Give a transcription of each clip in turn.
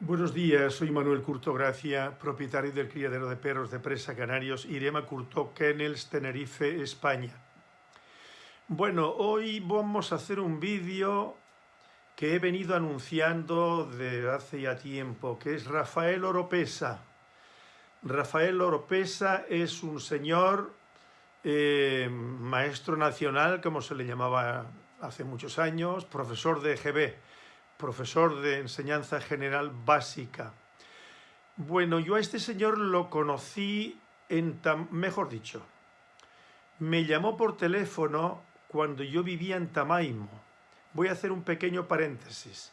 Buenos días, soy Manuel Curto Gracia, propietario del criadero de perros de presa Canarios, Irema Curto Kennels, Tenerife, España. Bueno, hoy vamos a hacer un vídeo que he venido anunciando desde hace ya tiempo, que es Rafael Oropesa. Rafael Oropesa es un señor eh, maestro nacional, como se le llamaba hace muchos años, profesor de EGB, profesor de enseñanza general básica. Bueno, yo a este señor lo conocí en, mejor dicho, me llamó por teléfono cuando yo vivía en Tamaimo. Voy a hacer un pequeño paréntesis,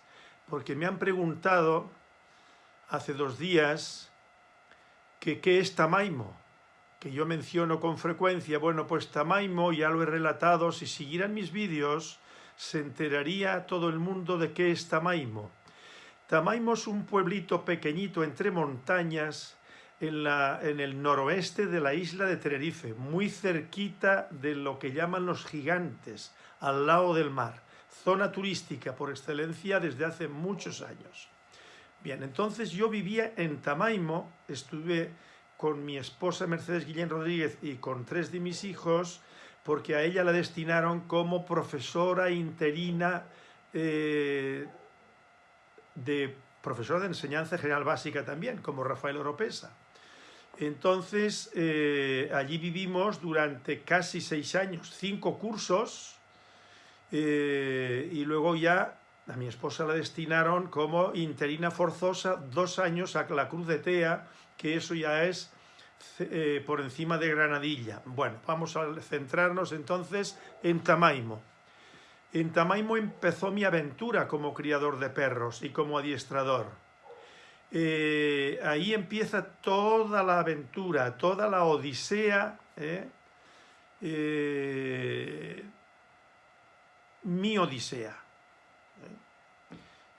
porque me han preguntado hace dos días que qué es Tamaimo, que yo menciono con frecuencia. Bueno, pues Tamaimo ya lo he relatado, si siguieran mis vídeos se enteraría todo el mundo de qué es Tamaimo. Tamaimo es un pueblito pequeñito entre montañas en, la, en el noroeste de la isla de Tenerife, muy cerquita de lo que llaman los gigantes, al lado del mar, zona turística por excelencia desde hace muchos años. Bien, entonces yo vivía en Tamaimo, estuve con mi esposa Mercedes Guillén Rodríguez y con tres de mis hijos, porque a ella la destinaron como profesora interina eh, de profesora de enseñanza general básica también, como Rafael Oropesa. Entonces, eh, allí vivimos durante casi seis años, cinco cursos, eh, y luego ya a mi esposa la destinaron como interina forzosa dos años a la Cruz de Tea, que eso ya es eh, por encima de Granadilla. Bueno, vamos a centrarnos entonces en Tamaimo. En Tamaimo empezó mi aventura como criador de perros y como adiestrador. Eh, ahí empieza toda la aventura, toda la odisea, ¿eh? mi odisea.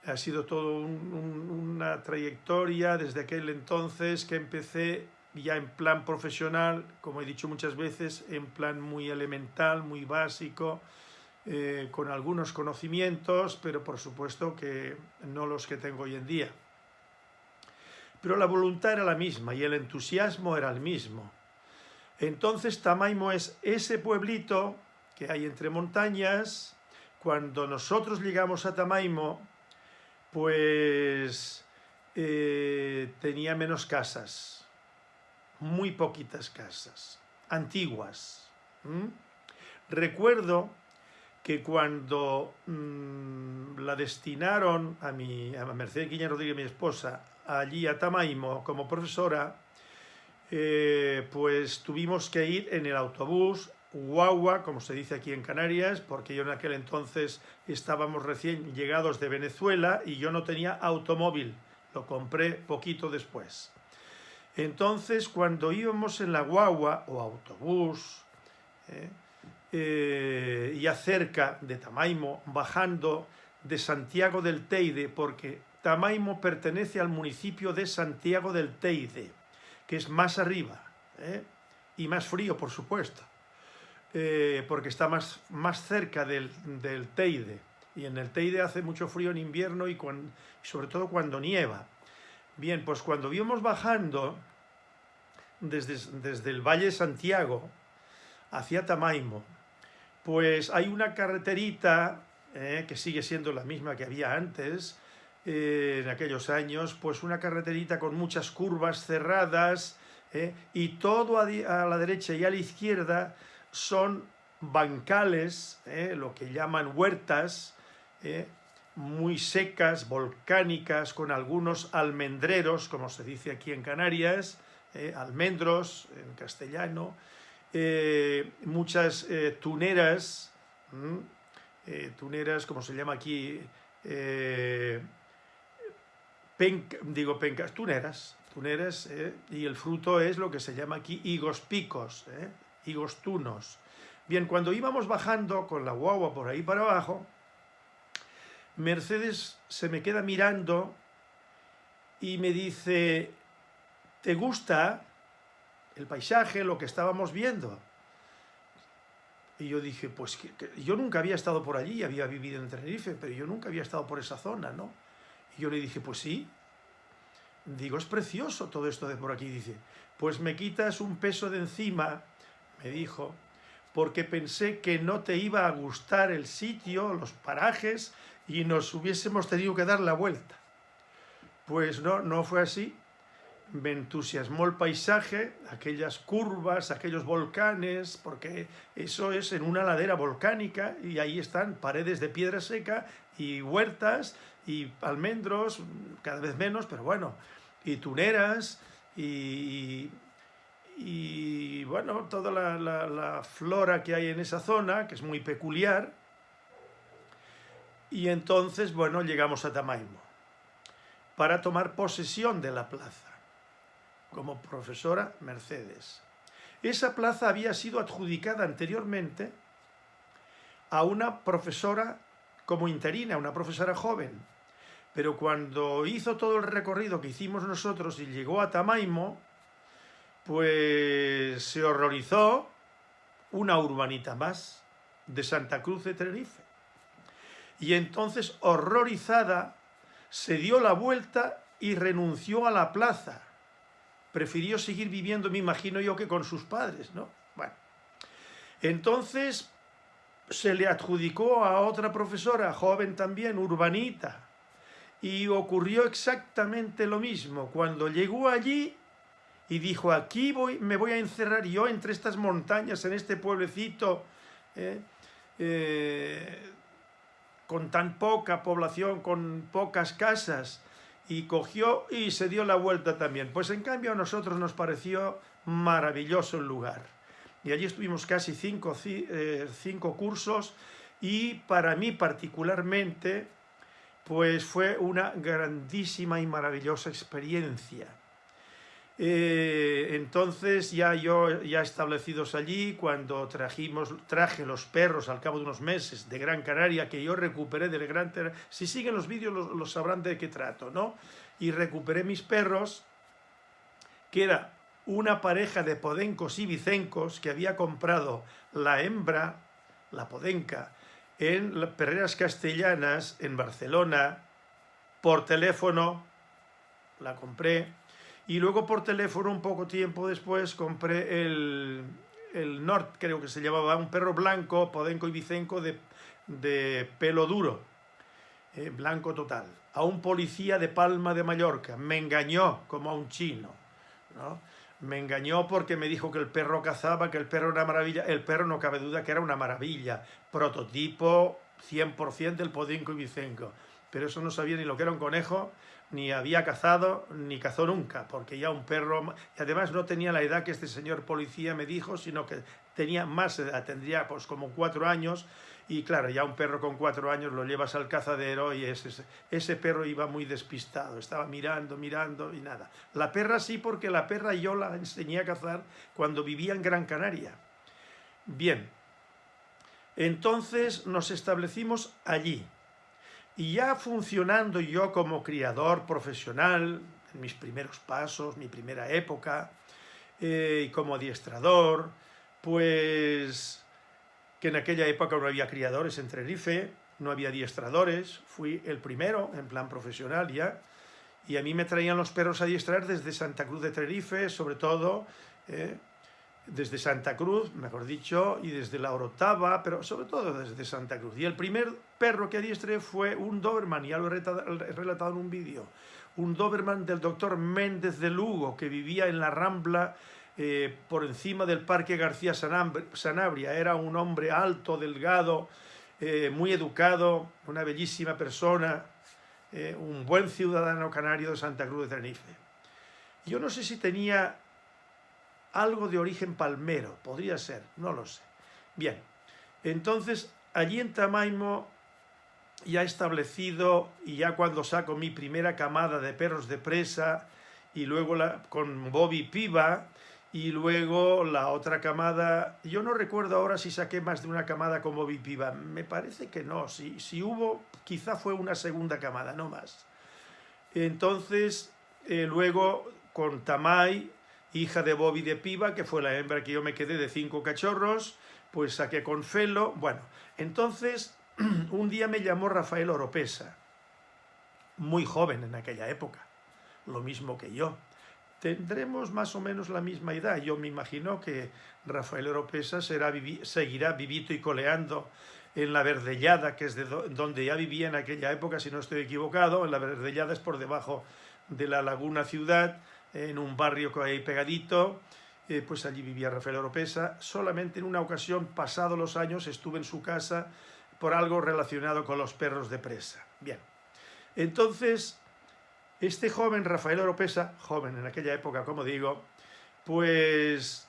Ha sido toda una trayectoria desde aquel entonces que empecé ya en plan profesional, como he dicho muchas veces, en plan muy elemental, muy básico, eh, con algunos conocimientos, pero por supuesto que no los que tengo hoy en día. Pero la voluntad era la misma y el entusiasmo era el mismo. Entonces Tamaimo es ese pueblito que hay entre montañas. Cuando nosotros llegamos a Tamaimo, pues eh, tenía menos casas, muy poquitas casas, antiguas. Recuerdo que cuando mm, la destinaron a, mi, a Mercedes Guillén Rodríguez, mi esposa, allí a Tamaimo como profesora, eh, pues tuvimos que ir en el autobús guagua, como se dice aquí en Canarias, porque yo en aquel entonces estábamos recién llegados de Venezuela y yo no tenía automóvil, lo compré poquito después. Entonces, cuando íbamos en la guagua o autobús, eh, eh, ya cerca de Tamaimo, bajando de Santiago del Teide, porque Tamaimo pertenece al municipio de Santiago del Teide, que es más arriba, eh, y más frío, por supuesto, porque está más, más cerca del, Teide, y en el Teide hace mucho frío en invierno y sobre todo cuando nieva. Bien, pues cuando íbamos bajando desde, desde el Valle Santiago hacia Tamaimo, pues hay una carreterita eh, que sigue siendo la misma que había antes, eh, en aquellos años, pues una carreterita con muchas curvas cerradas eh, y todo a, la derecha y a la izquierda son bancales, lo que llaman huertas, muy secas, volcánicas, con algunos almendreros, como se dice aquí en Canarias, eh, almendros en castellano, eh, muchas eh, tuneras, tuneras como se llama aquí, digo pencas, tuneras, tuneras, y el fruto es lo que se llama aquí higos picos, higos tunos. Bien, cuando íbamos bajando con la guagua por ahí para abajo, Mercedes se me queda mirando y me dice, ¿te gusta el paisaje, lo que estábamos viendo? Y yo dije, pues yo nunca había estado por allí, había vivido en Tenerife, pero yo nunca había estado por esa zona, ¿no? Y yo le dije, pues sí, Digo, es precioso todo esto de por aquí, dice. Pues me quitas un peso de encima, me dijo, porque pensé que no te iba a gustar el sitio, los parajes, y nos hubiésemos tenido que dar la vuelta. Pues no, no fue así. Me entusiasmó el paisaje, aquellas curvas, aquellos volcanes, porque eso es en una ladera volcánica y ahí están paredes de piedra seca y huertas y almendros, cada vez menos, pero bueno, y tuneras y, y bueno, toda la, flora que hay en esa zona, que es muy peculiar. Y entonces, bueno, llegamos a Tamaimo para tomar posesión de la plaza, como profesora Mercedes. Esa plaza había sido adjudicada anteriormente a una profesora como interina, una profesora joven, pero cuando hizo todo el recorrido que hicimos nosotros y llegó a Tamaimo, pues se horrorizó una urbanita más de Santa Cruz de Tenerife. Y entonces, horrorizada, se dio la vuelta y renunció a la plaza. Prefirió seguir viviendo, me imagino yo, que con sus padres, ¿no? Bueno, entonces se le adjudicó a otra profesora, joven también, urbanita, y ocurrió exactamente lo mismo. Cuando llegó allí, y dijo, aquí voy, me voy a encerrar yo entre estas montañas, en este pueblecito, eh, eh, con tan poca población, con pocas casas, y cogió y se dio la vuelta también. Pues en cambio a nosotros nos pareció maravilloso el lugar. Y allí estuvimos casi cinco, eh, cinco cursos y para mí particularmente pues fue una grandísima y maravillosa experiencia. Eh, entonces ya yo, ya establecidos allí, cuando trajimos, traje los perros al cabo de unos meses de Gran Canaria, que yo recuperé del Gran si siguen los vídeos los, sabrán de qué trato, ¿no? Y recuperé mis perros, que era una pareja de podencos y vicencos que había comprado la hembra, la podenca, en las perreras castellanas, en Barcelona, por teléfono, la compré, y luego por teléfono, un poco tiempo después, compré el, el Nord, creo que se llamaba, un perro blanco, podenco y vicenco de, de pelo duro, eh, blanco total, a un policía de Palma de Mallorca. Me engañó como a un chino, ¿no? Me engañó porque me dijo que el perro cazaba, que el perro era maravilla. El perro no cabe duda que era una maravilla. Prototipo 100% del podenco y vicenco. Pero eso no sabía ni lo que era un conejo, ni había cazado, ni cazó nunca, porque ya un perro... Y además no tenía la edad que este señor policía me dijo, sino que tenía más edad, tendría pues como cuatro años, y claro, ya un perro con cuatro años lo llevas al cazadero y ese, ese perro iba muy despistado, estaba mirando, mirando y nada. La perra sí, porque la perra yo la enseñé a cazar cuando vivía en Gran Canaria. Bien, entonces nos establecimos allí, y ya funcionando yo como criador profesional, en mis primeros pasos, mi primera época, eh, y como adiestrador, pues que en aquella época no había criadores en Tenerife, no había adiestradores, fui el primero en plan profesional ya, y a mí me traían los perros a adiestrar desde Santa Cruz de Tenerife, sobre todo, eh, desde Santa Cruz, mejor dicho, y desde la Orotava, pero sobre todo desde Santa Cruz. Y el primer perro que adiestré fue un Doberman, ya lo he relatado en un vídeo, un Doberman del doctor Méndez de Lugo, que vivía en la Rambla eh, por encima del Parque García Sanabria. Era un hombre alto, delgado, eh, muy educado, una bellísima persona, eh, un buen ciudadano canario de Santa Cruz de Tenerife. Yo no sé si tenía algo de origen palmero, podría ser, no lo sé. Bien, entonces allí en Tamaimo ya establecido y ya cuando saco mi primera camada de perros de presa y luego la, con Bobby Piva y luego la otra camada, yo no recuerdo ahora si saqué más de una camada con Bobby Piva, me parece que no, si, si hubo quizá fue una segunda camada, no más. Entonces, eh, luego con Tamay hija de Bobby de Piva, que fue la hembra que yo me quedé de cinco cachorros, pues saqué con Felo. Bueno, entonces un día me llamó Rafael Oropesa, muy joven en aquella época, lo mismo que yo. Tendremos más o menos la misma edad. Yo me imagino que Rafael Oropesa será, seguirá vivito y coleando en la Verdellada, que es de donde ya vivía en aquella época, si no estoy equivocado. En la Verdellada es por debajo de la Laguna Ciudad, en un barrio que hay pegadito. Eh, pues allí vivía Rafael Oropesa. Solamente en una ocasión, pasados los años, estuve en su casa por algo relacionado con los perros de presa. Bien, entonces, este joven, Rafael Oropesa, joven en aquella época, como digo, pues,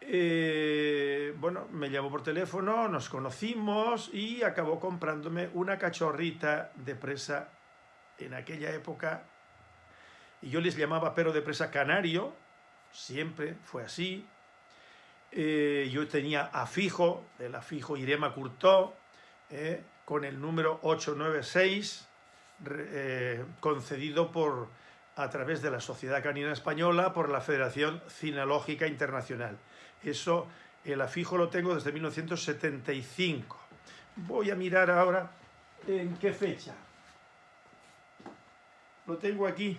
eh, bueno, me llamó por teléfono, nos conocimos y acabó comprándome una cachorrita de presa en aquella época. Y yo les llamaba perro de presa canario, siempre fue así. Eh, yo tenía afijo, el afijo Irema Curtó, eh, con el número 896, eh, concedido por, a través de la Sociedad Canina Española por la Federación Cinológica Internacional. Eso, el afijo lo tengo desde 1975. Voy a mirar ahora en qué fecha. Lo tengo aquí.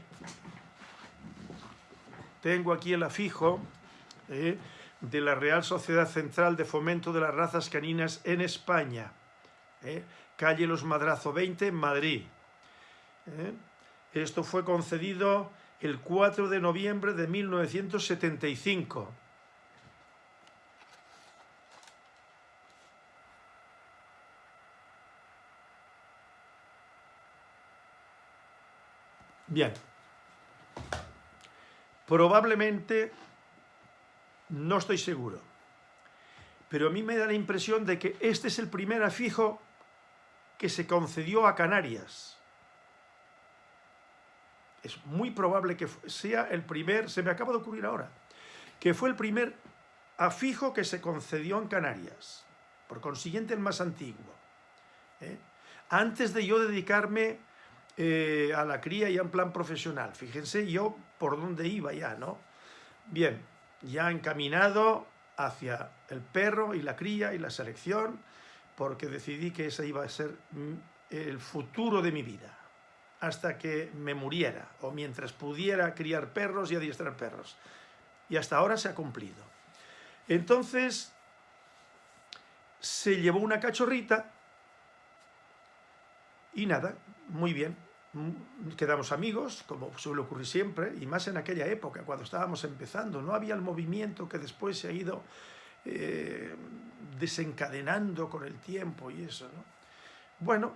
Tengo aquí el afijo eh, de la Real Sociedad Central de Fomento de las Razas Caninas en España. Eh, calle Los Madrazo 20, Madrid. Eh, esto fue concedido el 4 de noviembre de 1975. Bien. Probablemente, no estoy seguro, pero a mí me da la impresión de que este es el primer afijo que se concedió a Canarias. Es muy probable que sea el primer, se me acaba de ocurrir ahora, que fue el primer afijo que se concedió en Canarias, por consiguiente el más antiguo. ¿eh? Antes de yo dedicarme eh, a la cría ya en plan profesional. Fíjense yo por dónde iba ya, ¿no? Bien, ya encaminado hacia el perro y la cría y la selección, porque decidí que ese iba a ser mm, el futuro de mi vida, hasta que me muriera, o mientras pudiera criar perros y adiestrar perros. Y hasta ahora se ha cumplido. Entonces, se llevó una cachorrita y nada, muy bien, quedamos amigos, como suele ocurrir siempre, y más en aquella época, cuando estábamos empezando. No había el movimiento que después se ha ido eh, desencadenando con el tiempo y eso, ¿no? Bueno,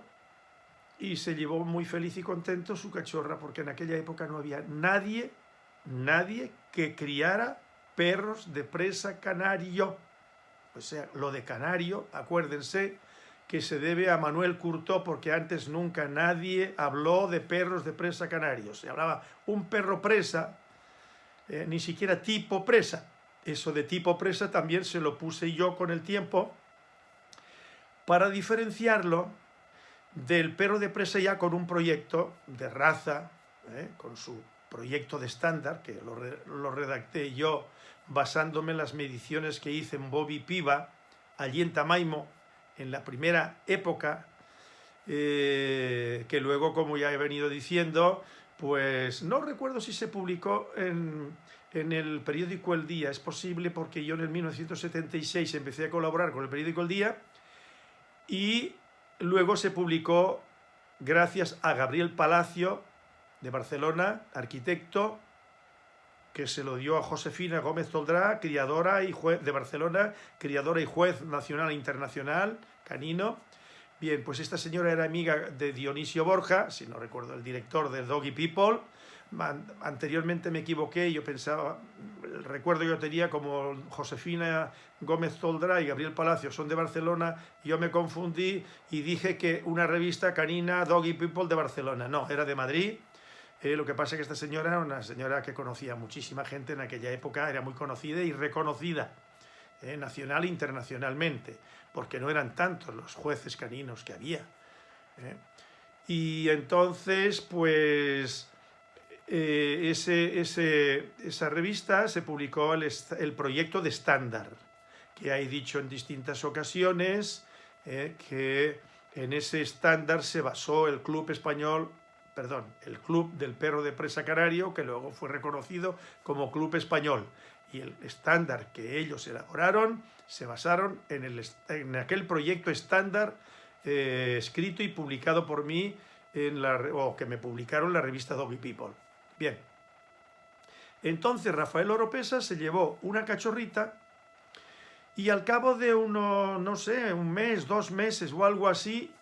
y se llevó muy feliz y contento su cachorra, porque en aquella época no había nadie, nadie que criara perros de presa canario. O sea, lo de canario, acuérdense, que se debe a Manuel Curtó, porque antes nunca nadie habló de perros de presa canarios. Se hablaba un perro presa, eh, ni siquiera tipo presa. Eso de tipo presa también se lo puse yo con el tiempo para diferenciarlo del perro de presa ya con un proyecto de raza, eh, con su proyecto de estándar, que lo, lo, redacté yo basándome en las mediciones que hice en Bobby Piva, allí en Tamaimo, en la primera época, eh, que luego, como ya he venido diciendo, pues no recuerdo si se publicó en, en, el periódico El Día, es posible porque yo en el 1976 empecé a colaborar con el periódico El Día y luego se publicó gracias a Gabriel Palacio de Barcelona, arquitecto, que se lo dio a Josefina Gómez Toldrá, criadora y juez de Barcelona, criadora y juez nacional e internacional, canino. Bien, pues esta señora era amiga de Dionisio Borja, si no recuerdo, el director de Doggy People. Anteriormente me equivoqué, yo pensaba, el recuerdo yo tenía como Josefina Gómez Toldrá y Gabriel Palacio son de Barcelona, yo me confundí y dije que una revista canina Doggy People de Barcelona. No, era de Madrid, eh, lo que pasa es que esta señora era una señora que conocía muchísima gente en aquella época, era muy conocida y reconocida, eh, nacional e internacionalmente, porque no eran tantos los jueces caninos que había. Eh. Y entonces, pues, ese, esa revista se publicó el, el proyecto de estándar, que he dicho en distintas ocasiones que en ese estándar se basó el Club Español perdón, el Club del Perro de Presa Canario, que luego fue reconocido como Club Español. Y el estándar que ellos elaboraron se basaron en, el, en aquel proyecto estándar eh, escrito y publicado por mí, en la, o que me publicaron la revista Doggy People. Bien. Entonces Rafael Oropesa se llevó una cachorrita y al cabo de uno, no sé, un mes, dos meses o algo así,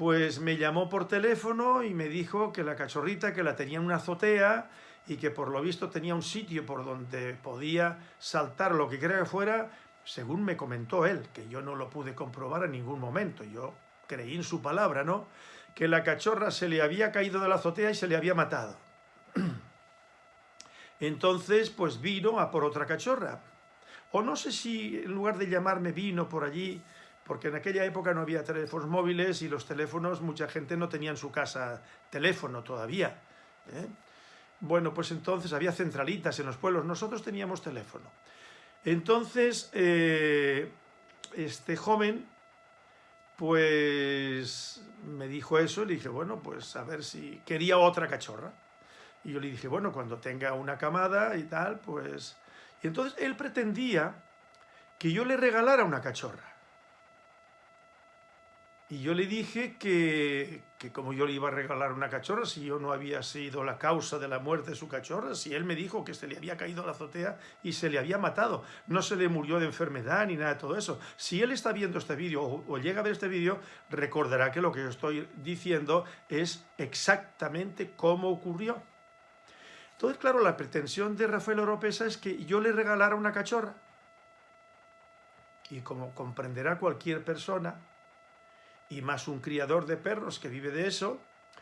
pues me llamó por teléfono y me dijo que la cachorrita, que la tenía en una azotea y que por lo visto tenía un sitio por donde podía saltar lo que crea que fuera, según me comentó él, que yo no lo pude comprobar en ningún momento, yo creí en su palabra, ¿no? Que la cachorra se le había caído de la azotea y se le había matado. Entonces, pues vino a por otra cachorra. O no sé si en lugar de llamarme vino por allí, porque en aquella época no había teléfonos móviles y los teléfonos, mucha gente no tenía en su casa teléfono todavía. ¿eh? Bueno, pues entonces había centralitas en los pueblos, nosotros teníamos teléfono. Entonces, eh, este joven, pues me dijo eso le dije, bueno, pues a ver si quería otra cachorra. Y yo le dije, bueno, cuando tenga una camada y tal, pues... Y entonces él pretendía que yo le regalara una cachorra. Y yo le dije que, que, como yo le iba a regalar una cachorra, si yo no había sido la causa de la muerte de su cachorra, si él me dijo que se le había caído la azotea y se le había matado, no se le murió de enfermedad ni nada de todo eso. Si él está viendo este vídeo o, o, llega a ver este vídeo, recordará que lo que yo estoy diciendo es exactamente cómo ocurrió. Entonces, claro, la pretensión de Rafael Oropesa es que yo le regalara una cachorra. Y como comprenderá cualquier persona, y más un criador de perros que vive de eso,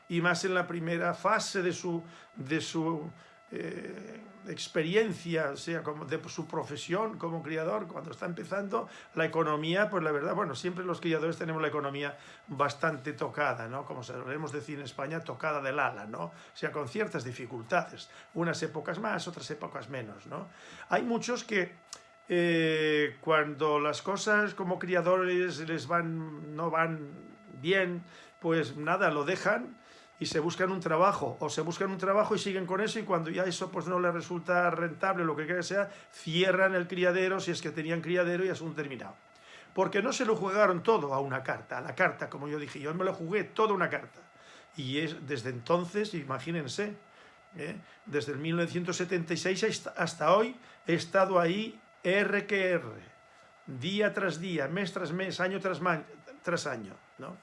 y más en la primera fase de su, de su eh, experiencia, o sea, como de su profesión como criador, cuando está empezando, la economía, pues la verdad, bueno, siempre los criadores tenemos la economía bastante tocada, ¿no? Como solemos decir en España, tocada del ala, ¿no? O sea, con ciertas dificultades, unas épocas más, otras épocas menos, ¿no? Hay muchos que eh, cuando las cosas como criadores les van, no van bien, pues nada, lo dejan y se buscan un trabajo, o se buscan un trabajo y siguen con eso y cuando ya eso pues no les resulta rentable, lo que quiera que sea, cierran el criadero si es que tenían criadero y asunto terminado. Porque no se lo jugaron todo a una carta, a la carta, como yo dije, yo me lo jugué toda una carta. Y es desde entonces, imagínense, ¿eh? desde el 1976 hasta hoy he estado ahí R que R, día tras día, mes tras mes, año tras, tras año. ¿No?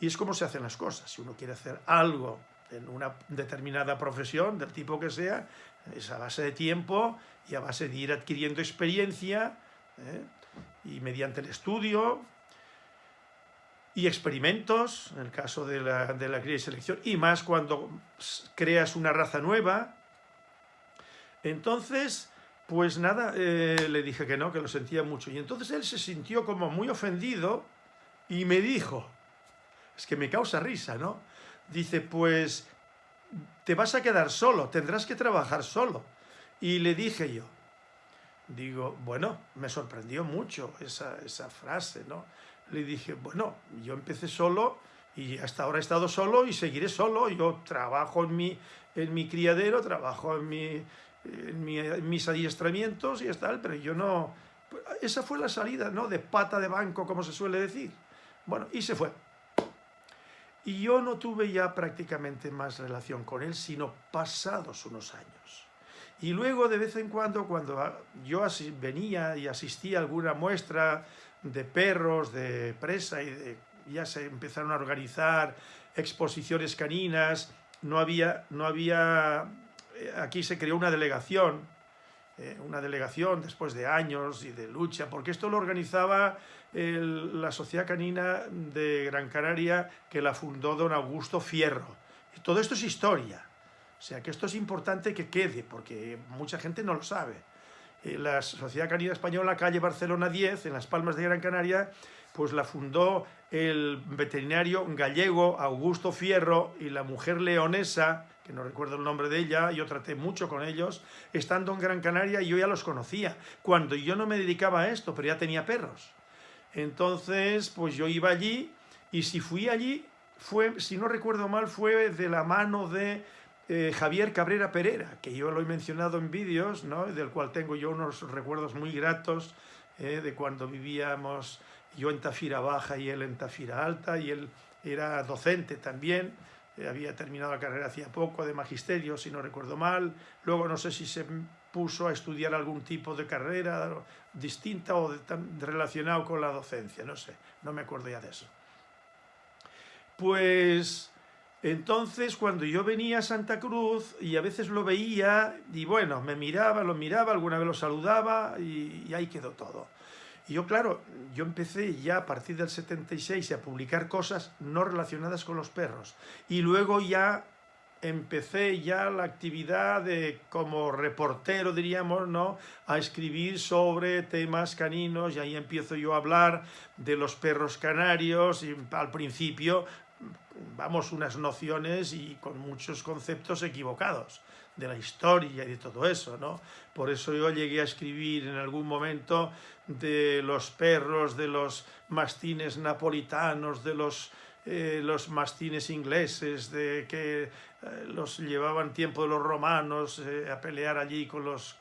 Y es como se hacen las cosas. Si uno quiere hacer algo en una determinada profesión, del tipo que sea, es a base de tiempo y a base de ir adquiriendo experiencia ¿eh? y mediante el estudio y experimentos, en el caso de la, de la cría y selección, y más cuando creas una raza nueva. Entonces, pues nada, eh, le dije que no, que lo sentía mucho. Y entonces él se sintió como muy ofendido y me dijo, es que me causa risa, ¿no? Dice, pues te vas a quedar solo, tendrás que trabajar solo. Y le dije yo, digo, bueno, me sorprendió mucho esa, esa frase, ¿no? Le dije, bueno, yo empecé solo y hasta ahora he estado solo y seguiré solo. Yo trabajo en mi, en mi criadero, trabajo en mi en, mis adiestramientos y tal, pero yo no... Esa fue la salida, ¿no? De pata de banco, como se suele decir. Bueno, y se fue. Y yo no tuve ya prácticamente más relación con él, sino pasados unos años. Y luego, de vez en cuando, cuando yo venía y asistía a alguna muestra de perros, de presa, y ya se empezaron a organizar exposiciones caninas, no había, no había eh, aquí se creó una delegación, eh, una delegación después de años y de lucha, porque esto lo organizaba la Sociedad Canina de Gran Canaria, que la fundó don Augusto Fierro. Todo esto es historia, o sea que esto es importante que quede, porque mucha gente no lo sabe. Eh, la Sociedad Canina Española, calle Barcelona 10, en Las Palmas de Gran Canaria, pues la fundó el veterinario gallego Augusto Fierro y la mujer leonesa que no recuerdo el nombre de ella, yo traté mucho con ellos, estando en Gran Canaria yo ya los conocía, cuando yo no me dedicaba a esto, pero ya tenía perros. Entonces, pues yo iba allí y si fui allí, fue, si no recuerdo mal, fue de la mano de eh, Javier Cabrera Pereira, que yo lo he mencionado en vídeos, ¿no? del cual tengo yo unos recuerdos muy gratos eh, de cuando vivíamos yo en Tafira Baja y él en Tafira Alta, y él era docente también, eh, había terminado la carrera hacía poco de magisterio, si no recuerdo mal, luego no sé si se puso a estudiar algún tipo de carrera distinta o relacionado con la docencia, no sé, no me acuerdo ya de eso. Pues entonces cuando yo venía a Santa Cruz y a veces lo veía y bueno, me miraba, lo miraba, alguna vez lo saludaba y, y ahí quedó todo. Y yo, claro, yo empecé ya a partir del 76 a publicar cosas no relacionadas con los perros. Y luego ya empecé ya la actividad de, como reportero, diríamos, ¿no? a escribir sobre temas caninos y ahí empiezo yo a hablar de los perros canarios y al principio, vamos, unas nociones y con muchos conceptos equivocados de la historia y de todo eso, ¿no? Por eso yo llegué a escribir en algún momento de los perros, de los mastines napolitanos, de los, eh, los mastines ingleses, de que eh, los llevaban tiempo de los romanos eh, a pelear allí con los,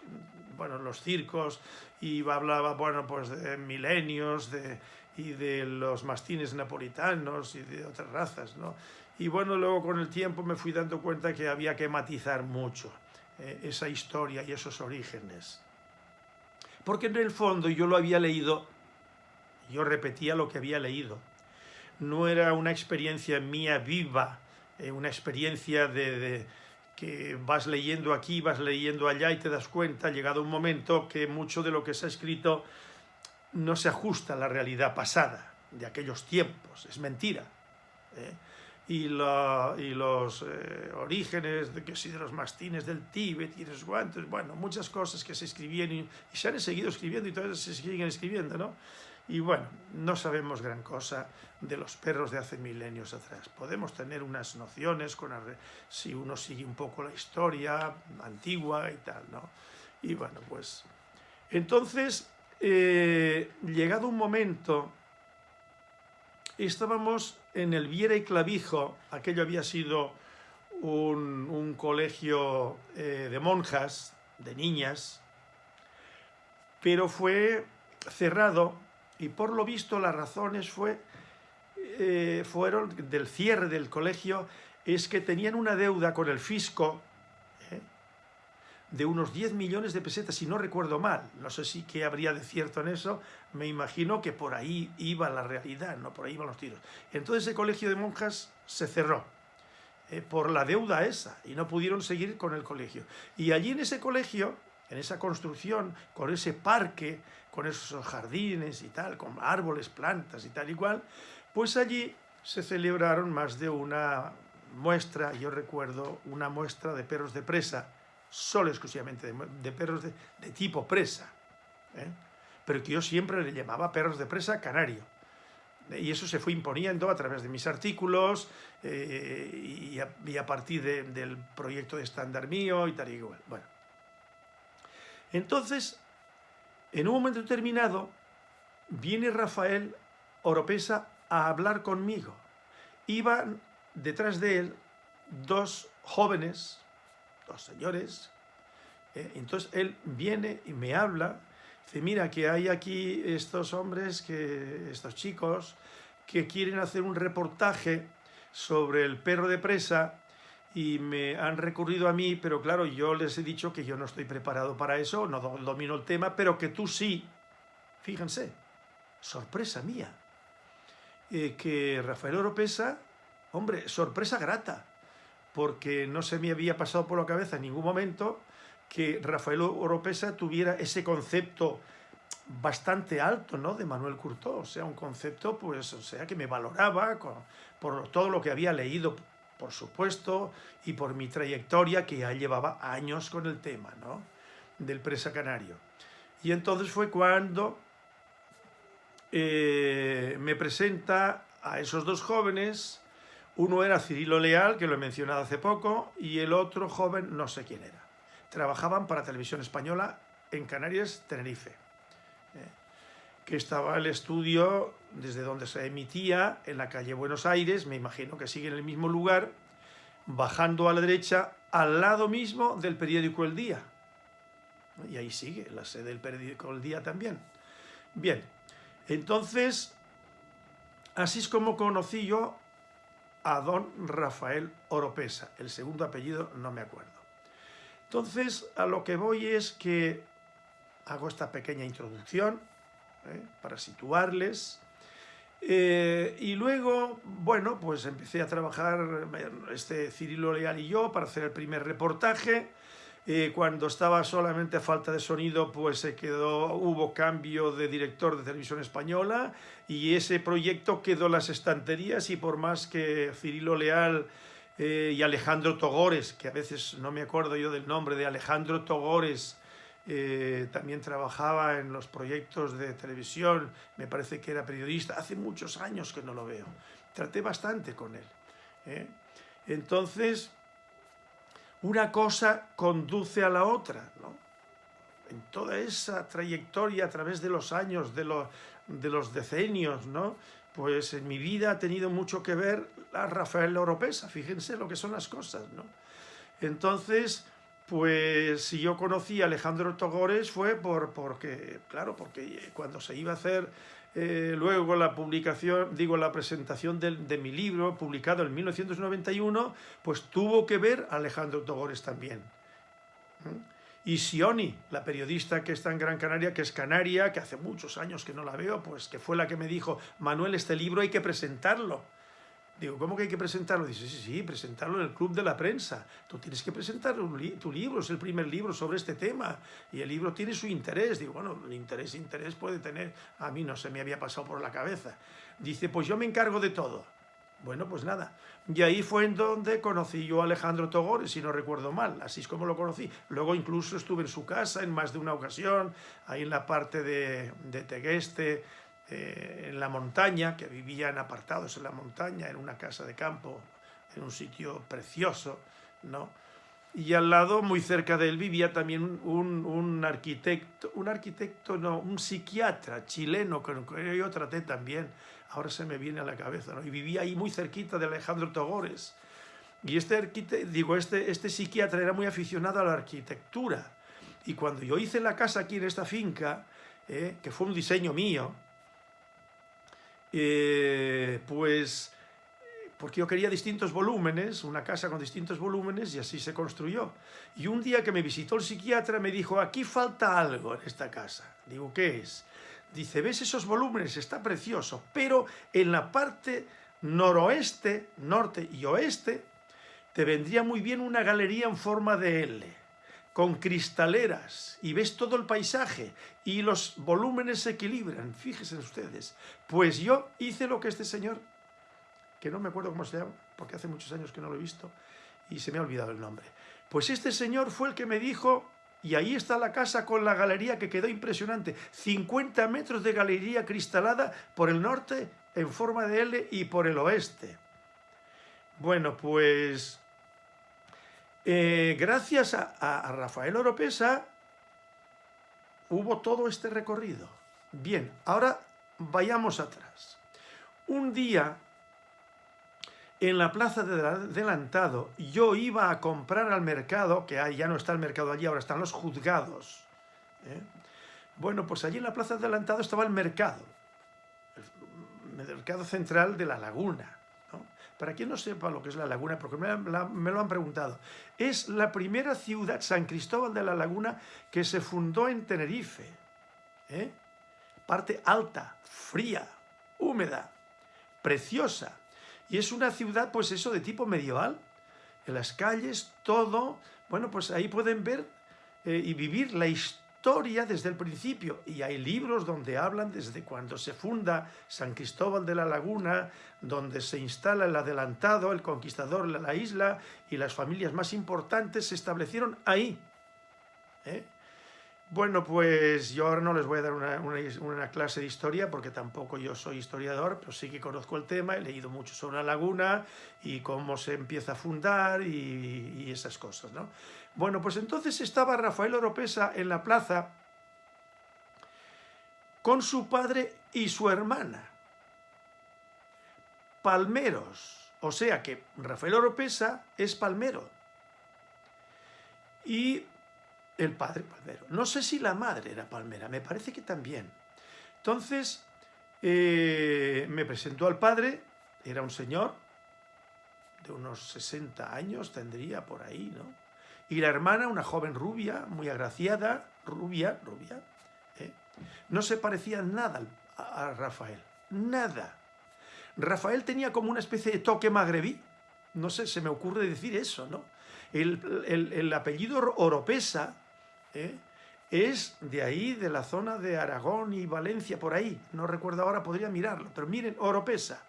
bueno, los circos, y hablaba, bueno, pues de milenios, de, y de los mastines napolitanos y de otras razas, ¿no? Y bueno, luego con el tiempo me fui dando cuenta que había que matizar mucho eh, esa historia y esos orígenes. Porque en el fondo yo lo había leído, yo repetía lo que había leído. No era una experiencia mía viva, eh, una experiencia de, que vas leyendo aquí, vas leyendo allá y te das cuenta, llegado un momento, que mucho de lo que se ha escrito no se ajusta a la realidad pasada de aquellos tiempos, es mentira. ¿eh? y, los eh, orígenes de que si de los mastines del Tíbet y los guantes, bueno, muchas cosas que se escribían y, se han seguido escribiendo y todavía se siguen escribiendo, ¿no? Y bueno, no sabemos gran cosa de los perros de hace milenios atrás. Podemos tener unas nociones con si uno sigue un poco la historia antigua y tal, ¿no? Y bueno, pues... Entonces, eh, llegado un momento estábamos en el Viera y Clavijo, aquello había sido un, colegio eh, de monjas, de niñas, pero fue cerrado y por lo visto las razones fue, eh, fueron del cierre del colegio es que tenían una deuda con el fisco de unos 10 millones de pesetas, si no recuerdo mal. No sé si qué habría de cierto en eso, me imagino que por ahí iba la realidad, no por ahí iban los tiros. Entonces ese colegio de monjas se cerró eh, por la deuda esa y no pudieron seguir con el colegio. Y allí en ese colegio, en esa construcción, con ese parque, con esos jardines y tal, con árboles, plantas y tal y cual, pues allí se celebraron más de una muestra, yo recuerdo, una muestra de perros de presa, solo exclusivamente de, perros de, tipo presa, ¿eh? pero que yo siempre le llamaba perros de presa canario. Y eso se fue imponiendo a través de mis artículos eh, y, a, partir del proyecto de estándar mío y tal y igual. Bueno. Entonces, en un momento determinado, viene Rafael Oropesa a hablar conmigo. Iban detrás de él dos jóvenes dos señores. Eh, entonces él viene y me habla, dice, mira que hay aquí estos hombres, que, estos chicos, que quieren hacer un reportaje sobre el perro de presa y me han recurrido a mí, pero claro, yo les he dicho que yo no estoy preparado para eso, no domino el tema, pero que tú sí. Fíjense, sorpresa mía, eh, que Rafael Oropesa, hombre, sorpresa grata, porque no se me había pasado por la cabeza en ningún momento que Rafael Oropesa tuviera ese concepto bastante alto, ¿no?, de Manuel Curtó, o sea, un concepto, pues, sea, que me valoraba por todo lo que había leído, por supuesto, y por mi trayectoria, que ya llevaba años con el tema, ¿no?, del presa canario. Y entonces fue cuando eh, me presenta a esos dos jóvenes, uno era Cirilo Leal, que lo he mencionado hace poco, y el otro joven no sé quién era. Trabajaban para Televisión Española en Canarias, Tenerife. Eh, que estaba el estudio desde donde se emitía, en la calle Buenos Aires, me imagino que sigue en el mismo lugar, bajando a la derecha, al lado mismo del periódico El Día. Y ahí sigue, la sede del periódico El Día también. Bien, entonces, así es como conocí yo a don Rafael Oropesa. El segundo apellido no me acuerdo. Entonces, a lo que voy es que hago esta pequeña introducción ¿eh? para situarles. Eh, y luego, bueno, pues empecé a trabajar, este Cirilo Leal y yo, para hacer el primer reportaje. Eh, cuando estaba solamente a falta de sonido, pues se quedó, hubo cambio de director de televisión española y ese proyecto quedó en las estanterías y por más que Cirilo Leal y Alejandro Togores, que a veces no me acuerdo yo del nombre de Alejandro Togores, eh, también trabajaba en los proyectos de televisión, me parece que era periodista, hace muchos años que no lo veo, traté bastante con él. ¿eh? Entonces, una cosa conduce a la otra, ¿no? En toda esa trayectoria a través de los años, de, de los decenios, ¿no? Pues en mi vida ha tenido mucho que ver a Rafael Oropesa, fíjense lo que son las cosas, ¿no? Entonces, pues si yo conocí a Alejandro Togores fue por, porque, claro, porque cuando se iba a hacer eh, luego la publicación, digo, la presentación de, de, mi libro, publicado en 1991, pues tuvo que ver a Alejandro Togores también. Y Sioni, la periodista que está en Gran Canaria, que es canaria, que hace muchos años que no la veo, pues que fue la que me dijo, Manuel, este libro hay que presentarlo. Digo, ¿cómo que hay que presentarlo? Dice, sí, sí, presentarlo en el club de la prensa. Tú tienes que presentar tu libro, es el primer libro sobre este tema. Y el libro tiene su interés. Digo, bueno, el interés, interés puede tener... A mí no se me había pasado por la cabeza. Dice, pues yo me encargo de todo. Bueno, pues nada. Y ahí fue en donde conocí yo a Alejandro Togores, si no recuerdo mal. Así es como lo conocí. Luego incluso estuve en su casa en más de una ocasión, ahí en la parte de, de Tegueste, eh, en la montaña, que vivían apartados en la montaña, en una casa de campo, en un sitio precioso, ¿no? Y al lado, muy cerca de él, vivía también un, un arquitecto, un arquitecto, no, un psiquiatra chileno, que yo traté también, ahora se me viene a la cabeza, ¿no? Y vivía ahí muy cerquita de Alejandro Togores. Y este, digo, este, este psiquiatra era muy aficionado a la arquitectura. Y cuando yo hice la casa aquí en esta finca, eh, que fue un diseño mío, eh, pues porque yo quería distintos volúmenes, una casa con distintos volúmenes, y así se construyó. Y un día que me visitó el psiquiatra me dijo, aquí falta algo en esta casa. Digo, ¿qué es? Dice, ¿ves esos volúmenes? Está precioso, pero en la parte noroeste, norte y oeste, te vendría muy bien una galería en forma de L con cristaleras y ves todo el paisaje y los volúmenes se equilibran, fíjense ustedes. Pues yo hice lo que este señor, que no me acuerdo cómo se llama, porque hace muchos años que no lo he visto y se me ha olvidado el nombre. Pues este señor fue el que me dijo, y ahí está la casa con la galería que quedó impresionante, 50 metros de galería cristalada por el norte en forma de L y por el oeste. Bueno, pues eh, gracias a, Rafael Oropesa hubo todo este recorrido. Bien, ahora vayamos atrás. Un día, en la plaza de adelantado, yo iba a comprar al mercado, que ya no está el mercado allí, ahora están los juzgados. ¿eh? Bueno, pues allí en la plaza de adelantado estaba el mercado, el mercado central de la laguna. Para quien no sepa lo que es la laguna, porque me, lo han preguntado, es la primera ciudad, San Cristóbal de la Laguna, que se fundó en Tenerife. ¿eh? Parte alta, fría, húmeda, preciosa. Y es una ciudad, pues eso, de tipo medieval. En las calles, todo, bueno, pues ahí pueden ver eh, y vivir la historia historia desde el principio y hay libros donde hablan desde cuando se funda San Cristóbal de la Laguna, donde se instala el adelantado, el conquistador la isla y las familias más importantes se establecieron ahí. ¿eh? Bueno, pues yo ahora no les voy a dar una, clase de historia porque tampoco yo soy historiador, pero sí que conozco el tema, he leído mucho sobre la laguna y cómo se empieza a fundar y esas cosas, ¿no? Bueno, pues entonces estaba Rafael Oropesa en la plaza con su padre y su hermana. palmeros. O sea que Rafael Oropesa es palmero. Y el padre palmero. No sé si la madre era palmera, me parece que también. Entonces, eh, me presentó al padre, era un señor de unos 60 años, tendría por ahí, ¿no? Y la hermana, una joven rubia, muy agraciada, rubia, rubia, ¿eh? no se parecía nada a Rafael, nada. Rafael tenía como una especie de toque magrebí, no sé, se me ocurre decir eso, ¿no? El, apellido Oropesa ¿eh? es de ahí, de la zona de Aragón y Valencia, por ahí, no recuerdo ahora, podría mirarlo, pero miren, Oropesa.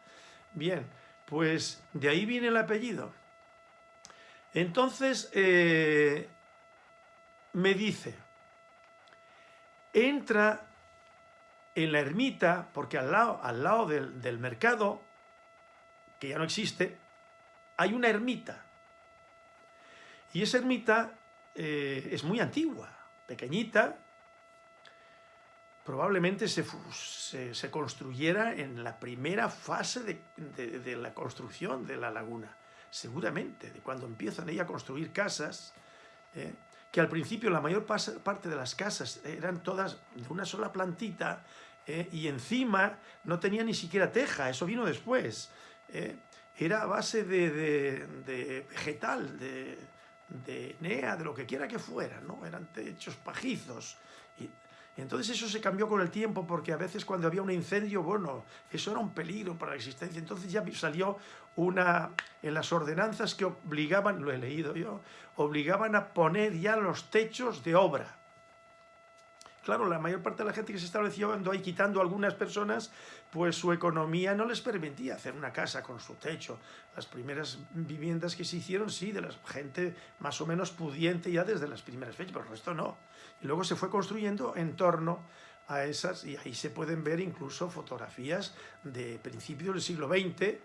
Bien, pues de ahí viene el apellido. Entonces, eh, me dice, entra en la ermita, porque al lado, al lado del, mercado, que ya no existe, hay una ermita. Y esa ermita eh, es muy antigua, pequeñita, probablemente se, se, construyera en la primera fase de, la construcción de la laguna, seguramente, de cuando empiezan ella a construir casas, eh, que al principio la mayor parte de las casas eran todas de una sola plantita, eh, y encima no tenía ni siquiera teja, eso vino después. Eh, era a base de, vegetal, de, de nea, de lo que quiera que fuera, ¿no? Eran techos pajizos. Y, entonces eso se cambió con el tiempo porque a veces cuando había un incendio, bueno, eso era un peligro para la existencia. Entonces ya salió una, en las ordenanzas que obligaban, lo he leído yo, obligaban a poner ya los techos de obra. Claro, la mayor parte de la gente que se estableció ahí quitando a algunas personas, pues su economía no les permitía hacer una casa con su techo. Las primeras viviendas que se hicieron, sí, de la gente más o menos pudiente ya desde las primeras fechas, pero el resto no. Y luego se fue construyendo en torno a esas, y ahí se pueden ver incluso fotografías de principios del siglo XX,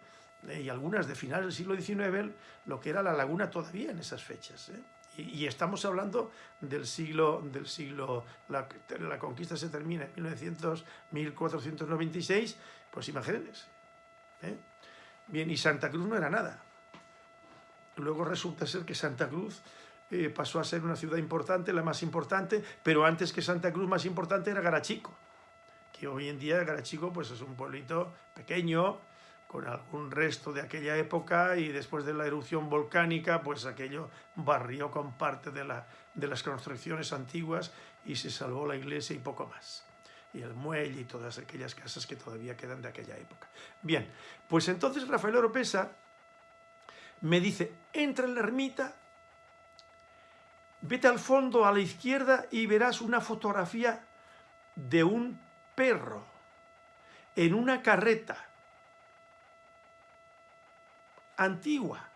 y algunas de finales del siglo XIX, lo que era la laguna todavía en esas fechas. ¿eh? Y, estamos hablando del siglo, del siglo la, conquista se termina en 1900, 1496, pues imagínense. ¿eh? Bien, y Santa Cruz no era nada. Luego resulta ser que Santa Cruz eh, pasó a ser una ciudad importante, la más importante, pero antes que Santa Cruz más importante era Garachico, que hoy en día Garachico pues, es un pueblito pequeño, con algún resto de aquella época y después de la erupción volcánica, pues aquello barrió con parte de, la, de las construcciones antiguas y se salvó la iglesia y poco más. Y el muelle y todas aquellas casas que todavía quedan de aquella época. Bien, pues entonces Rafael Oropesa me dice, entra en la ermita, vete al fondo a la izquierda y verás una fotografía de un perro en una carreta antigua.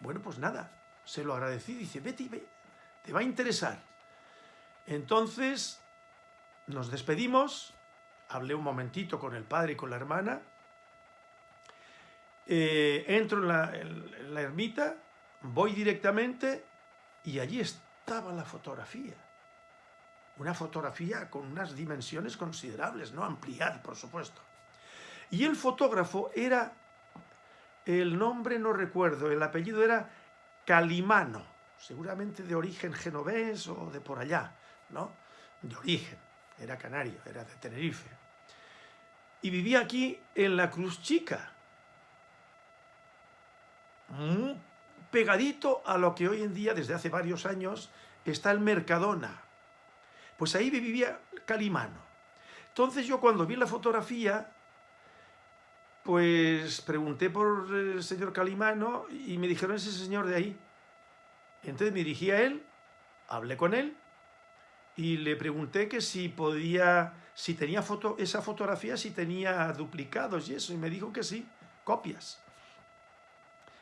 Bueno, pues nada, se lo agradecí, dice, vete ve, te va a interesar. Entonces nos despedimos, hablé un momentito con el padre y con la hermana, eh, entro en la, en la ermita, voy directamente y allí estaba la fotografía. Una fotografía con unas dimensiones considerables, no ampliar, por supuesto. Y el fotógrafo era, el nombre no recuerdo, el apellido era Calimano, seguramente de origen genovés o de por allá, ¿no? De origen, era canario, era de Tenerife. Y vivía aquí en la Cruz Chica, pegadito a lo que hoy en día, desde hace varios años, está el Mercadona. Pues ahí vivía Calimano. Entonces yo cuando vi la fotografía pues pregunté por el señor Calimano y me dijeron ese señor de ahí. Entonces me dirigí a él, hablé con él y le pregunté que si podía, si tenía esa fotografía, si tenía duplicados y eso, y me dijo que sí, copias.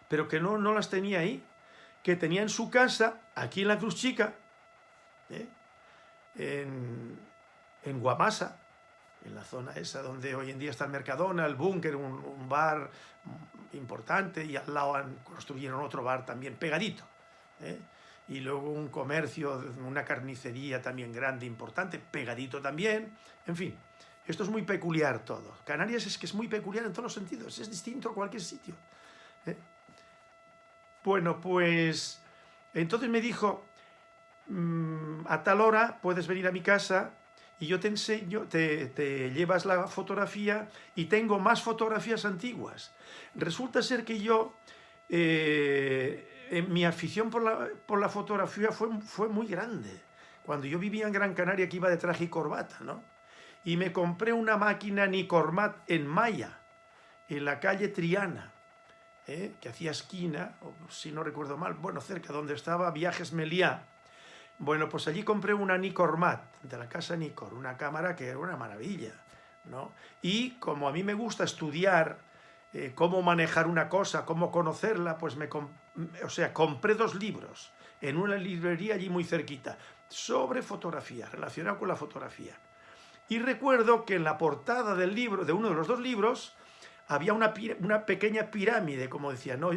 Pero que no, no las tenía ahí, que tenía en su casa, aquí en la Cruz Chica, ¿eh? en, en Guamasa, en la zona esa donde hoy en día está el Mercadona, el Búnker, un, bar importante, y al lado construyeron otro bar también pegadito. ¿eh? Y luego un comercio, una carnicería también grande, importante, pegadito también. En fin, Esto es muy peculiar todo. Canarias es que es muy peculiar en todos los sentidos, es distinto a cualquier sitio. ¿eh? Bueno, pues entonces me dijo, mm, a tal hora puedes venir a mi casa y yo te enseño, te, llevas la fotografía y tengo más fotografías antiguas. Resulta ser que yo, eh, mi afición por la, por la fotografía fue, fue muy grande. Cuando yo vivía en Gran Canaria que iba de traje y corbata, ¿no? Y me compré una máquina Nicormat en Maya, en la calle Triana, ¿eh? que hacía esquina, o si no recuerdo mal, bueno, cerca donde estaba Viajes Meliá. Bueno, pues allí compré una Nicormat, de la casa Nicor, una cámara que era una maravilla, ¿no? Y como a mí me gusta estudiar eh, cómo manejar una cosa, cómo conocerla, pues me, o sea, compré dos libros en una librería allí muy cerquita, sobre fotografía, relacionado con la fotografía. Y recuerdo que en la portada del libro, de uno de los dos libros, había una, una pequeña pirámide, como decía, ¿no?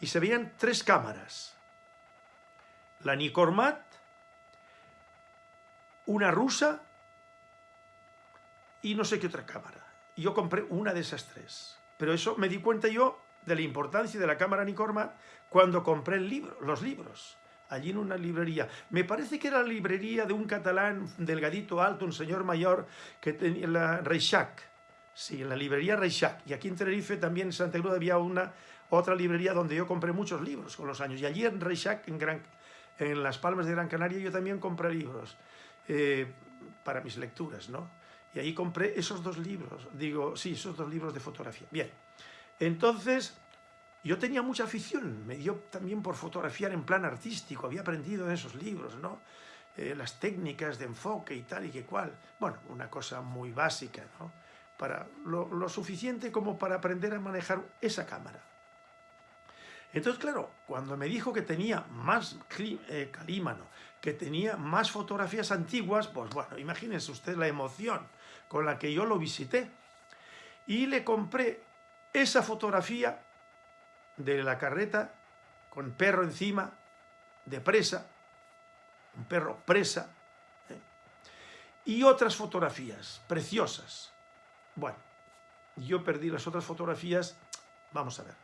y se veían tres cámaras. La Nicormat, una rusa y no sé qué otra cámara. Yo compré una de esas tres. Pero eso me di cuenta yo de la importancia de la cámara Nicormat cuando compré los libros allí en una librería. Me parece que era la librería de un catalán delgadito, alto, un señor mayor, que tenía la Reixac. Sí, en la librería Reixac. Y aquí en Tenerife, también en Santa Cruz, había una otra librería donde yo compré muchos libros con los años. Y allí en Reixac, en, Gran, en Las Palmas de Gran Canaria, yo también compré libros eh, para mis lecturas, ¿no? Y ahí compré esos dos libros, digo, sí, esos dos libros de fotografía. Bien, entonces yo tenía mucha afición, me dio también por fotografiar en plan artístico, había aprendido en esos libros, ¿no? Eh, las técnicas de enfoque y tal y que cual. Bueno, una cosa muy básica, ¿no? Para lo, suficiente como para aprender a manejar esa cámara. Entonces, claro, cuando me dijo que tenía más eh, calímano, que tenía más fotografías antiguas, pues bueno, imagínense usted la emoción con la que yo lo visité. Y le compré esa fotografía de la carreta con perro encima, de presa, un perro presa, ¿eh? y otras fotografías preciosas. Bueno, yo perdí las otras fotografías, vamos a ver.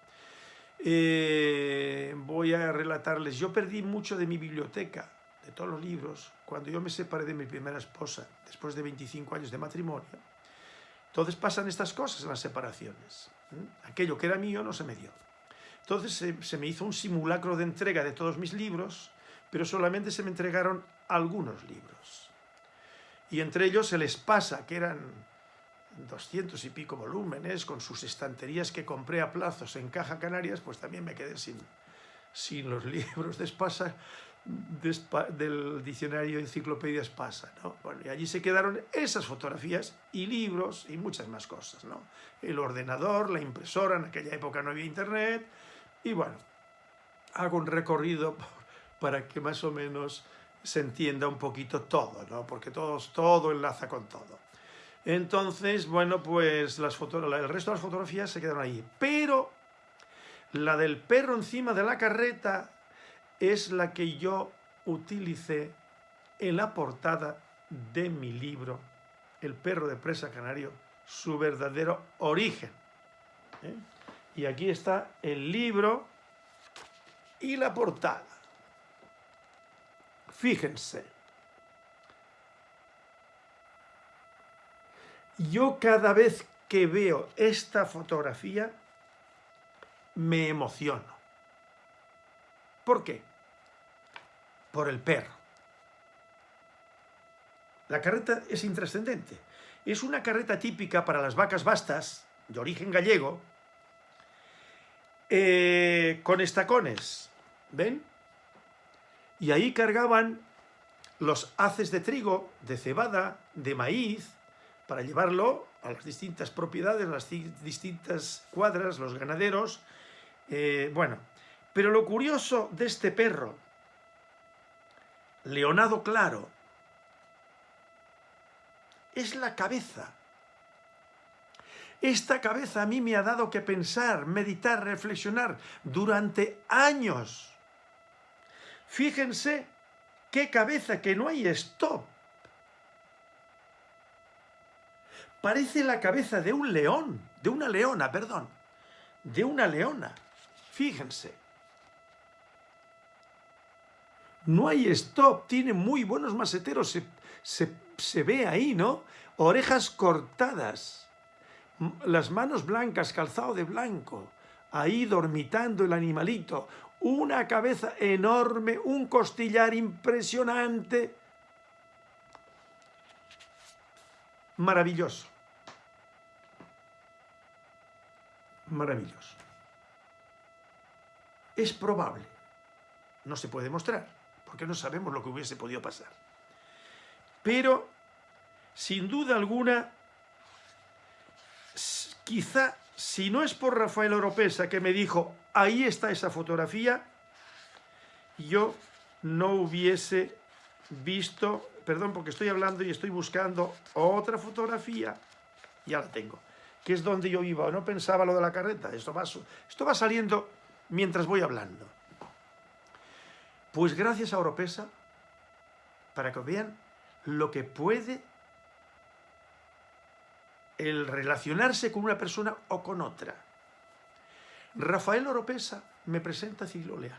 Eh, voy a relatarles, yo perdí mucho de mi biblioteca, todos los libros, cuando yo me separé de mi primera esposa, después de 25 años de matrimonio. Entonces pasan estas cosas en las separaciones. Aquello que era mío no se me dio. Entonces se, me hizo un simulacro de entrega de todos mis libros, pero solamente se me entregaron algunos libros. Y entre ellos el Espasa, que eran doscientos y pico volúmenes, con sus estanterías que compré a plazos en Caja Canarias, pues también me quedé sin, sin los libros de Espasa, del diccionario Enciclopedia Espasa. ¿no? Bueno, y allí se quedaron esas fotografías y libros y muchas más cosas. ¿no? El ordenador, la impresora, en aquella época no había internet, y bueno, hago un recorrido para que más o menos se entienda un poquito todo, ¿no? Porque todo, todo enlaza con todo. Entonces, bueno, pues las el resto de las fotografías se quedaron ahí. Pero la del perro encima de la carreta es la que yo utilicé en la portada de mi libro, El perro de presa canario, su verdadero origen. ¿eh? Y aquí está el libro y la portada. Fíjense. Yo cada vez que veo esta fotografía me emociono. ¿Por qué? Por el perro. La carreta es intrascendente. Es una carreta típica para las vacas bastas, de origen gallego, eh, con estacones, ¿ven? Y ahí cargaban los haces de trigo, de cebada, de maíz, para llevarlo a las distintas propiedades, las distintas cuadras, los ganaderos. Eh, bueno, pero lo curioso de este perro, leonado claro, es la cabeza. Esta cabeza a mí me ha dado que pensar, meditar, reflexionar durante años. Fíjense qué cabeza, que no hay stop. Parece la cabeza de un león, de una leona, perdón, de una leona. Fíjense. No hay stop, tiene muy buenos maseteros, se, se ve ahí, ¿no? Orejas cortadas, las manos blancas, calzado de blanco, ahí dormitando el animalito, una cabeza enorme, un costillar impresionante, maravilloso. Maravilloso. Es probable, no se puede mostrar, porque no sabemos lo que hubiese podido pasar. Pero, sin duda alguna, quizá, si no es por Rafael Oropesa que me dijo, ahí está esa fotografía, yo no hubiese visto perdón, porque estoy hablando y estoy buscando otra fotografía, ya la tengo, que es donde yo iba, no pensaba lo de la carreta, esto va, esto va saliendo mientras voy hablando. Pues gracias a Oropesa, para que vean lo que puede el relacionarse con una persona o con otra. Rafael Oropesa me presenta a Leal.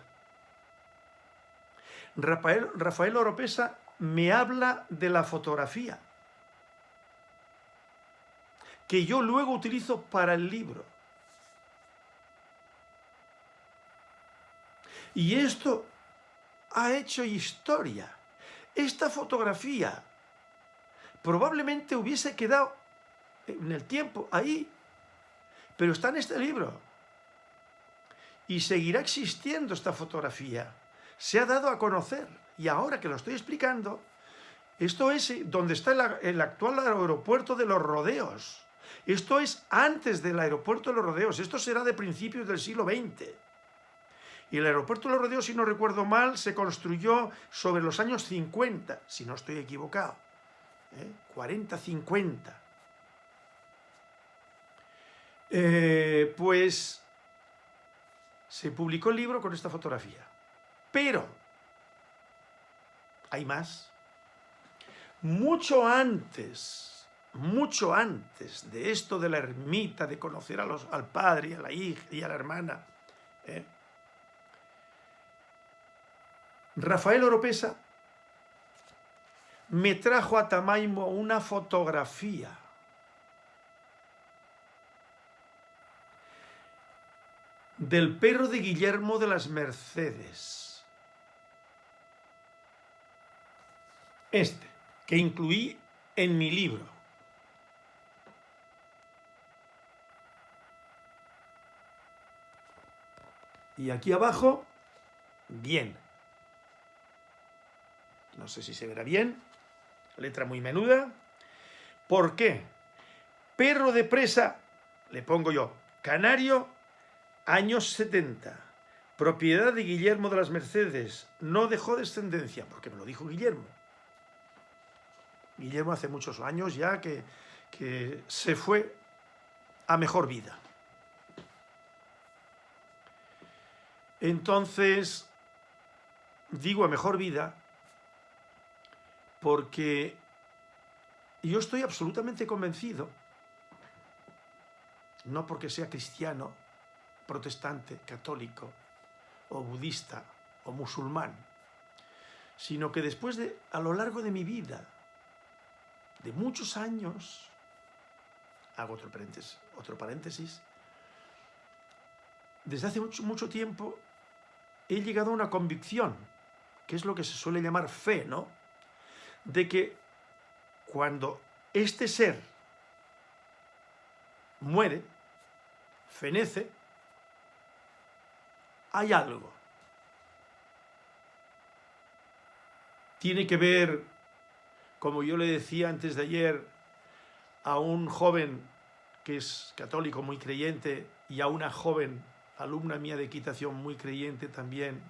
Rafael, Rafael Oropesa me habla de la fotografía, que yo luego utilizo para el libro. Y esto ha hecho historia. Esta fotografía probablemente hubiese quedado en el tiempo ahí, pero está en este libro. Y seguirá existiendo esta fotografía. Se ha dado a conocer. Y ahora que lo estoy explicando, esto es eh, donde está el, actual aeropuerto de los rodeos. Esto es antes del aeropuerto de los rodeos. Esto será de principios del siglo XX. Y el aeropuerto de los rodeos, si no recuerdo mal, se construyó sobre los años 50, si no estoy equivocado. 40, ¿eh? 50. Eh, pues se publicó el libro con esta fotografía. Pero hay más. Mucho antes, mucho antes de esto de la ermita, de conocer a los, al padre, a la hija y a la hermana, ¿eh? Rafael Oropesa me trajo a Tamaimo una fotografía del perro de Guillermo de las Mercedes. este, que incluí en mi libro. Y aquí abajo, bien. No sé si se verá bien. Letra muy menuda. ¿Por qué? Perro de presa, le pongo yo, canario, años 70. Propiedad de Guillermo de las Mercedes. No dejó descendencia, porque me lo dijo Guillermo. Guillermo hace muchos años ya que, se fue a mejor vida. Entonces, digo a mejor vida porque yo estoy absolutamente convencido, no porque sea cristiano, protestante, católico, o budista, o musulmán, sino que después de, a lo largo de mi vida, de muchos años, hago otro paréntesis, paréntesis desde hace mucho, mucho tiempo he llegado a una convicción, que es lo que se suele llamar fe, ¿no? De que cuando este ser muere, fenece, hay algo. Tiene que ver como yo le decía antes de ayer a un joven que es católico muy creyente y a una joven alumna mía de equitación muy creyente también,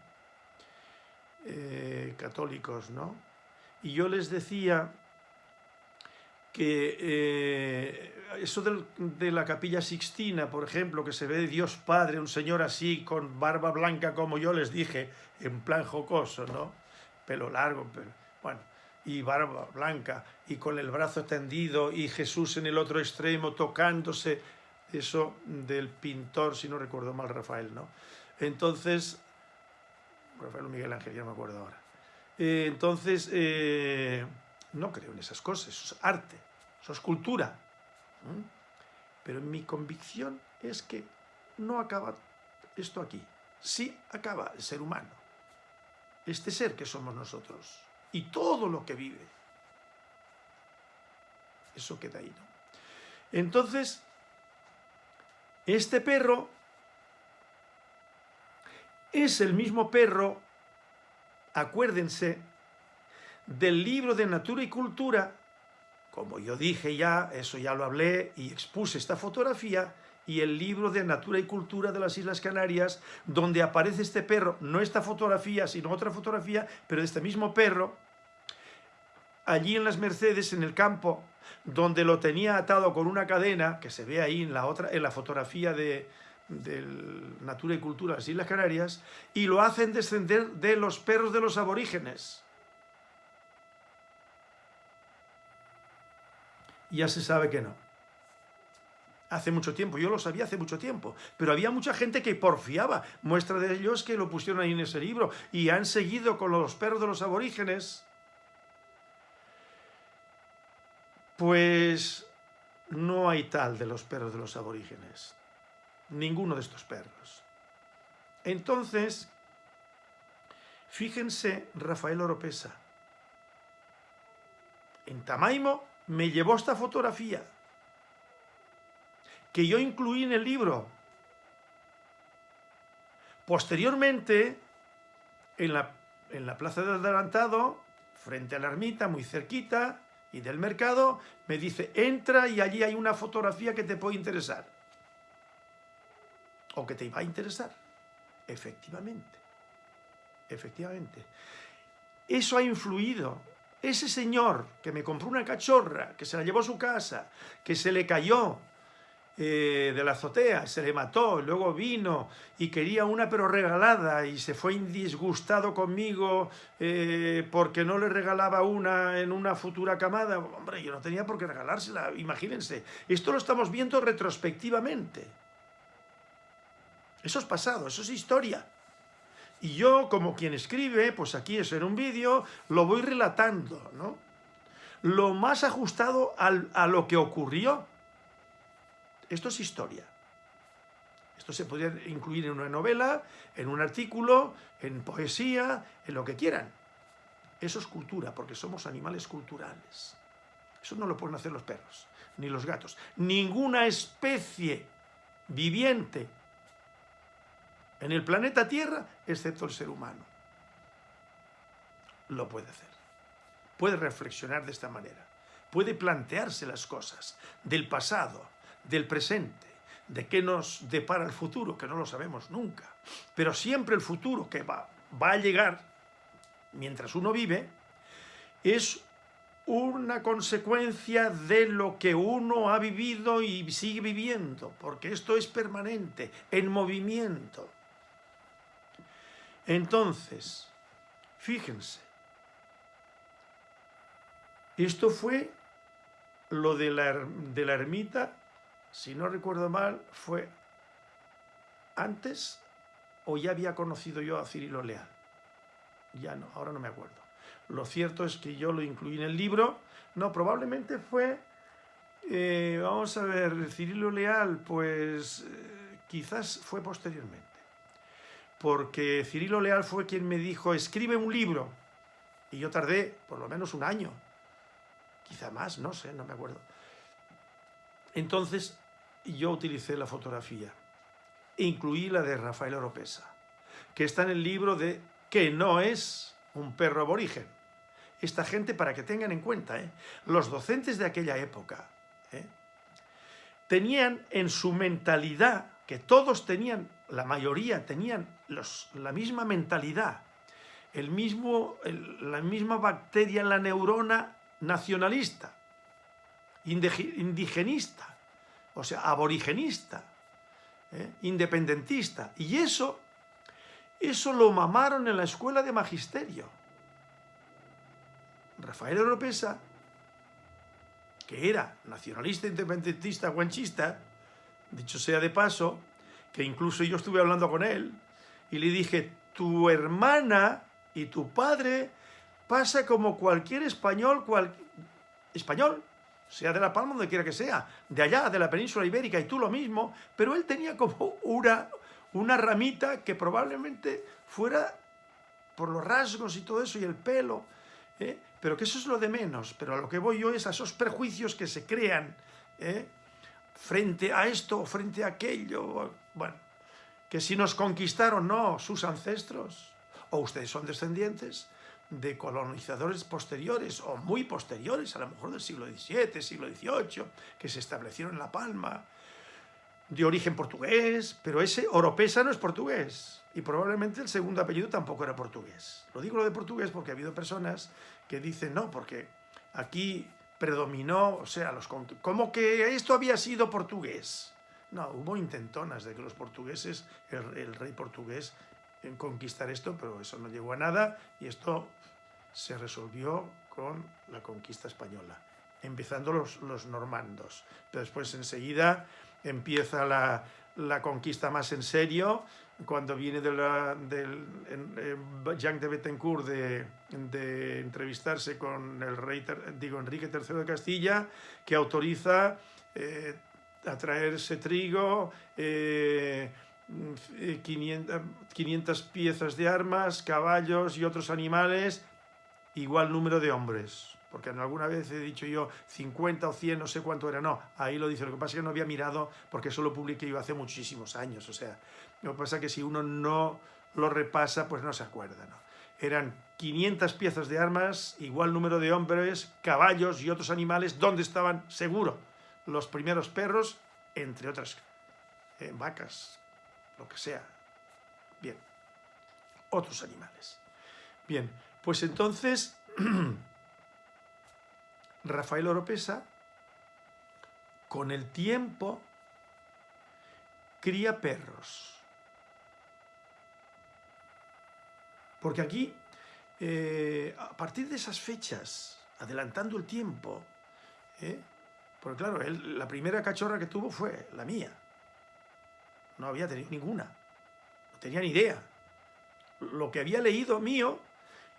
eh, católicos, ¿no? Y yo les decía que eh, eso de la capilla Sixtina, por ejemplo, que se ve Dios Padre, un señor así, con barba blanca, como yo les dije, en plan jocoso, ¿no? Pelo largo, pero, bueno, y barba blanca y con el brazo tendido y Jesús en el otro extremo tocándose, eso del pintor, si no recuerdo mal, Rafael, ¿no? Entonces, Rafael Miguel Ángel, ya no me acuerdo ahora. Eh, entonces, eh, no creo en esas cosas, eso es arte, eso es cultura. Pero mi convicción es que no acaba esto aquí, sí acaba el ser humano, este ser que somos nosotros y todo lo que vive. Eso queda ahí, ¿no? Entonces, este perro es el mismo perro, acuérdense, del libro de Natura y Cultura, como yo dije ya, eso ya lo hablé y expuse esta fotografía, y el libro de Natura y Cultura de las Islas Canarias, donde aparece este perro, no esta fotografía, sino otra fotografía, pero de este mismo perro, allí en las Mercedes, en el campo, donde lo tenía atado con una cadena, que se ve ahí en la, otra, en la fotografía de, Natura y Cultura de las Islas Canarias, y lo hacen descender de los perros de los aborígenes. Ya se sabe que no. Hace mucho tiempo, yo lo sabía hace mucho tiempo, pero había mucha gente que porfiaba, muestra de ellos que lo pusieron ahí en ese libro, y han seguido con los perros de los aborígenes, pues no hay tal de los perros de los aborígenes, ninguno de estos perros. Entonces, fíjense Rafael Oropesa, en Tamaimo me llevó esta fotografía, que yo incluí en el libro. Posteriormente, en la, en la plaza del adelantado, frente a la ermita, muy cerquita, y del mercado, me dice, entra y allí hay una fotografía que te puede interesar. O que te va a interesar. Efectivamente. Efectivamente. Eso ha influido. Ese señor que me compró una cachorra, que se la llevó a su casa, que se le cayó, eh, de la azotea, se le mató, luego vino y quería una pero regalada y se fue indisgustado conmigo eh, porque no le regalaba una en una futura camada. Hombre, yo no tenía por qué regalársela, imagínense. Esto lo estamos viendo retrospectivamente. Eso es pasado, eso es historia. Y yo, como quien escribe, pues aquí es en un vídeo, lo voy relatando, ¿no? Lo más ajustado a lo que ocurrió esto es historia. Esto se podría incluir en una novela, en un artículo, en poesía, en lo que quieran. Eso es cultura, porque somos animales culturales. Eso no lo pueden hacer los perros, ni los gatos. Ninguna especie viviente en el planeta Tierra, excepto el ser humano, lo puede hacer. Puede reflexionar de esta manera. Puede plantearse las cosas del pasado, del presente, de qué nos depara el futuro, que no lo sabemos nunca. Pero siempre el futuro que va, va a llegar mientras uno vive es una consecuencia de lo que uno ha vivido y sigue viviendo, porque esto es permanente, en movimiento. Entonces, fíjense, esto fue lo de la, de la ermita si no recuerdo mal, fue antes o ya había conocido yo a Cirilo Leal. Ya no, ahora no me acuerdo. Lo cierto es que yo lo incluí en el libro. No, probablemente fue, eh, vamos a ver, Cirilo Leal, pues eh, quizás fue posteriormente. Porque Cirilo Leal fue quien me dijo, escribe un libro. Y yo tardé por lo menos un año. Quizá más, no sé, no me acuerdo. Entonces yo utilicé la fotografía, incluí la de Rafael Oropesa, que está en el libro de que no es un perro aborigen. Esta gente, para que tengan en cuenta, ¿eh? los docentes de aquella época ¿eh? tenían en su mentalidad, que todos tenían, la mayoría tenían la misma mentalidad, el mismo, la misma bacteria en la neurona nacionalista, indigenista, o sea, aborigenista, ¿eh? independentista. Y eso, eso lo mamaron en la escuela de magisterio. Rafael Oropesa, que era nacionalista, independentista, guanchista, dicho sea de paso, que incluso yo estuve hablando con él, y le dije, tu hermana y tu padre pasa como cualquier español, cual... español, sea de La Palma, donde quiera que sea, de allá, de la península ibérica, y tú lo mismo, pero él tenía como una, ramita que probablemente fuera por los rasgos y todo eso, y el pelo, ¿eh? pero que eso es lo de menos, pero a lo que voy yo es a esos prejuicios que se crean ¿eh? Frente a esto frente a aquello, bueno, que si nos conquistaron, no, sus ancestros, o ustedes son descendientes, de colonizadores posteriores o muy posteriores, a lo mejor del siglo XVII, siglo XVIII, que se establecieron en La Palma, de origen portugués, pero ese Oropesa no es portugués y probablemente el segundo apellido tampoco era portugués. Lo digo lo de portugués porque ha habido personas que dicen no, porque aquí predominó, o sea, los como que esto había sido portugués. No, hubo intentonas de que los portugueses, el rey portugués, en conquistar esto, pero eso no llegó a nada y esto se resolvió con la conquista española, empezando los, los normandos. Pero después enseguida empieza la, la conquista más en serio, cuando viene de la, del Jean de Bettencourt de, de, entrevistarse con el rey, digo, Enrique III de Castilla, que autoriza eh, a traerse trigo, eh, 500, 500 piezas de armas, caballos y otros animales, igual número de hombres. Porque alguna vez he dicho yo 50 o 100, no sé cuánto era, no, ahí lo dice. Lo que pasa es que no había mirado porque eso lo publiqué yo hace muchísimos años. O sea, lo que pasa es que si uno no lo repasa, pues no se acuerda. ¿no? Eran 500 piezas de armas, igual número de hombres, caballos y otros animales, donde estaban, seguro, los primeros perros, entre otras eh, vacas, lo que sea. Bien, otros animales. Bien, pues entonces Rafael Oropesa, con el tiempo, cría perros. Porque aquí, eh, a partir de esas fechas, adelantando el tiempo, ¿eh? porque claro, él, la primera cachorra que tuvo fue la mía, no había tenido ninguna, no tenía ni idea. Lo que había leído mío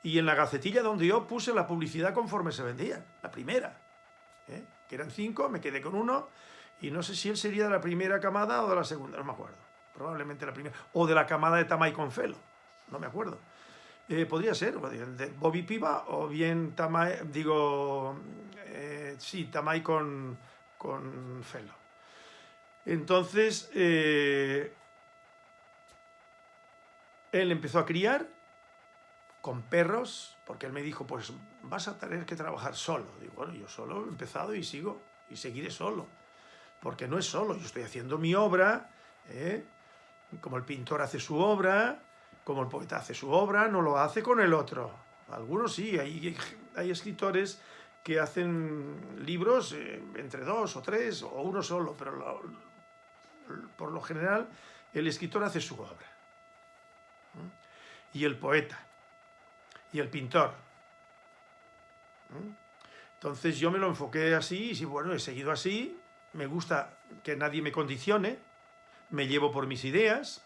y en la gacetilla donde yo puse la publicidad conforme se vendía, la primera, ¿eh? que eran cinco, me quedé con uno y no sé si él sería de la primera camada o de la segunda, no me acuerdo, probablemente la primera, o de la camada de Tamay con Felo, no me acuerdo. Eh, podría ser, de Bobby Piva o bien Tamay, digo, eh, sí, Tamay con, con Felo. Entonces, eh, él empezó a criar con perros, porque él me dijo, pues vas a tener que trabajar solo. Digo, bueno, yo solo he empezado y sigo, y seguiré solo. Porque no es solo, yo estoy haciendo mi obra, ¿eh? como el pintor hace su obra, como el poeta hace su obra, no lo hace con el otro. Algunos sí, hay, hay escritores que hacen libros eh, entre dos o tres, o uno solo, pero por lo general, el escritor hace su obra. Y el poeta. Y el pintor. Entonces yo me lo enfoqué así, y bueno, he seguido así, me gusta que nadie me condicione, me llevo por mis ideas,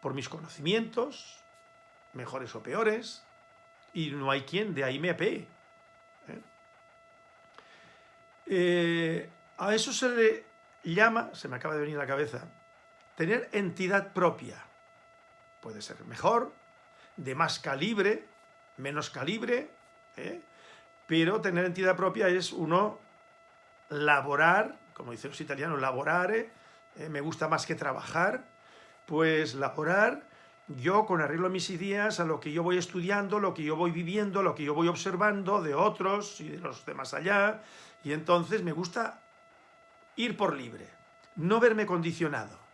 por mis conocimientos, mejores o peores, y no hay quien de ahí me apee. ¿eh? Eh, a eso se le llama, se me acaba de venir a la cabeza, tener entidad propia. Puede ser mejor, de más calibre, menos calibre, ¿eh? pero tener entidad propia es uno laborar, como dicen los italianos, laborare, ¿eh? me gusta más que trabajar, pues laborar yo con arreglo a mis ideas, a lo que yo voy estudiando, lo que yo voy viviendo, lo que yo voy observando de otros y de los de más allá, y entonces me gusta ir por libre, no verme condicionado.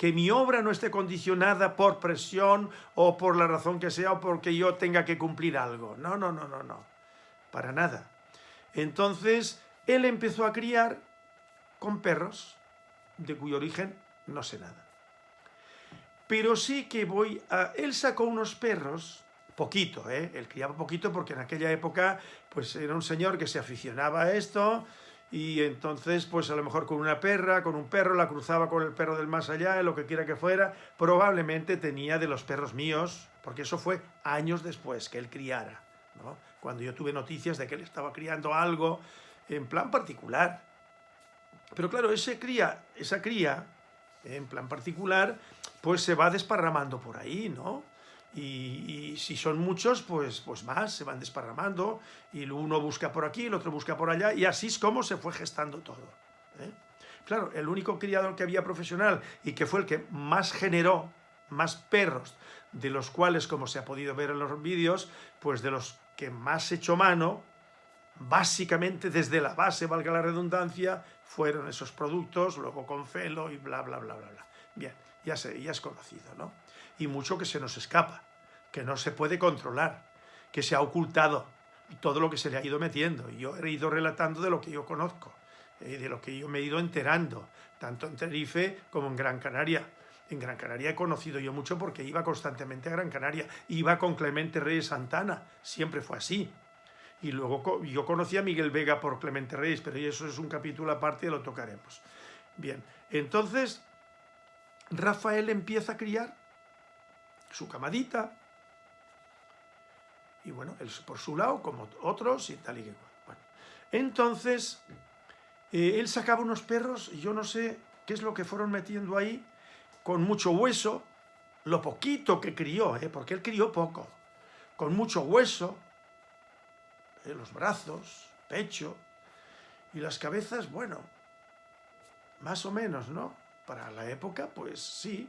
Que mi obra no esté condicionada por presión o por la razón que sea o porque yo tenga que cumplir algo. No, no, no, no, no. Para nada. Entonces, él empezó a criar con perros, de cuyo origen no sé nada. Pero sí que voy a... Él sacó unos perros poquito, ¿eh? Él criaba poquito porque en aquella época pues era un señor que se aficionaba a esto y entonces pues a lo mejor con una perra, con un perro, la cruzaba con el perro del más allá, lo que quiera que fuera, probablemente tenía de los perros míos, porque eso fue años después que él criara, ¿no? Cuando yo tuve noticias de que él estaba criando algo en plan particular. Pero claro, cría, esa cría, en plan particular, pues se va desparramando por ahí, ¿no? Y, si son muchos, pues, pues más, se van desparramando, y uno busca por aquí, el otro busca por allá, y así es como se fue gestando todo. ¿eh? Claro, el único criador que había profesional y que fue el que más generó más perros, de los cuales, como se ha podido ver en los vídeos, pues de los que más hecho mano, básicamente desde la base, valga la redundancia, fueron esos productos, luego con Felo y bla, bla, bla, bla, bla. Bien, ya, sé, ya es conocido, ¿no? Y mucho que se nos escapa, que no se puede controlar, que se ha ocultado todo lo que se le ha ido metiendo. Y yo he ido relatando de lo que yo conozco, eh, de lo que yo me he ido enterando, tanto en Tenerife como en Gran Canaria. En Gran Canaria he conocido yo mucho porque iba constantemente a Gran Canaria, iba con Clemente Reyes Santana, siempre fue así. Y luego yo conocí a Miguel Vega por Clemente Reyes, pero eso es un capítulo aparte y lo tocaremos. Bien, entonces Rafael empieza a criar su camadita, y bueno, él por su lado, como otros, y tal y que Bueno, entonces, eh, él sacaba unos perros, y yo no sé qué es lo que fueron metiendo ahí, con mucho hueso, lo poquito que crió, ¿eh? porque él crió poco, con mucho hueso, ¿eh? los brazos, pecho, y las cabezas, bueno, más o menos, ¿no? Para la época, pues sí,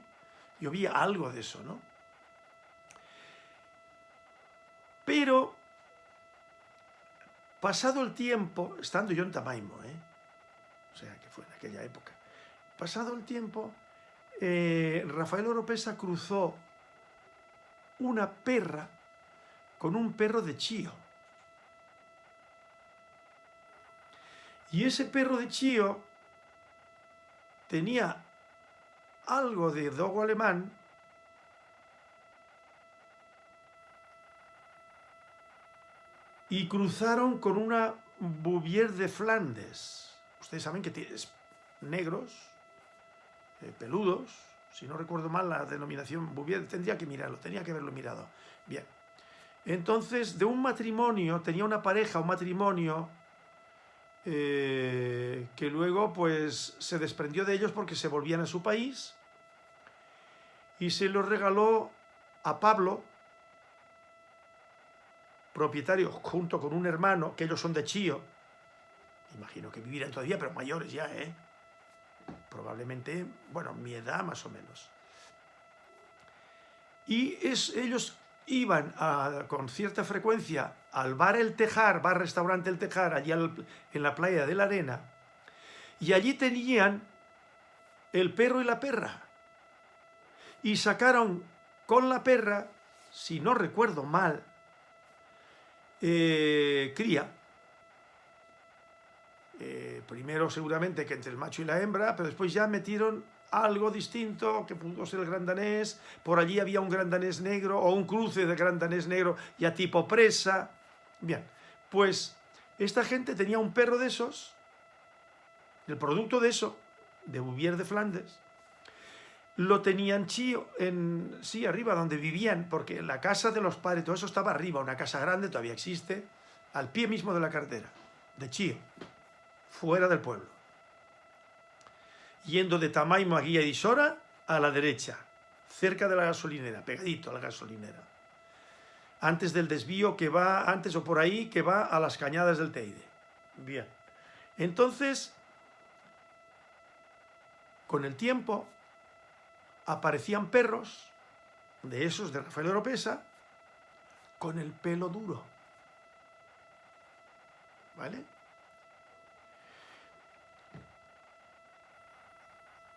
yo vi algo de eso, ¿no? Pero, pasado el tiempo, estando yo en Tamaimo, ¿eh? o sea, que fue en aquella época, pasado el tiempo, eh, Rafael Oropesa cruzó una perra con un perro de chío. Y ese perro de chío tenía algo de dogo alemán y cruzaron con una Bouvier de Flandes. Ustedes saben que tiene negros, eh, peludos, si no recuerdo mal la denominación Bouvier, tendría que mirarlo, tenía que haberlo mirado. Bien, entonces de un matrimonio, tenía una pareja, un matrimonio, eh, que luego pues se desprendió de ellos porque se volvían a su país y se los regaló a Pablo, propietario junto con un hermano, que ellos son de Chío, imagino que vivirán todavía, pero mayores ya, ¿eh? probablemente, bueno, mi edad más o menos. Y es, ellos iban con cierta frecuencia al bar El Tejar, bar-restaurante El Tejar, allí en la playa de la Arena, y allí tenían el perro y la perra. Y sacaron con la perra, si no recuerdo mal, eh, cría, eh, primero seguramente que entre el macho y la hembra, pero después ya metieron algo distinto, que pudo ser el gran danés, por allí había un gran danés negro, o un cruce de gran danés negro ya tipo presa. Bien, pues esta gente tenía un perro de esos, el producto de eso, de Bouvier de Flandes, lo tenían chío en, sí, arriba, donde vivían, porque la casa de los padres, todo eso estaba arriba, una casa grande, todavía existe, al pie mismo de la cartera, de chío fuera del pueblo. Yendo de Tamaimo a Guía y Sora a la derecha, cerca de la gasolinera, pegadito a la gasolinera. Antes del desvío que va, antes o por ahí, que va a las cañadas del Teide. Bien. Entonces, con el tiempo, aparecían perros, de esos de Rafael Oropesa, con el pelo duro. ¿Vale?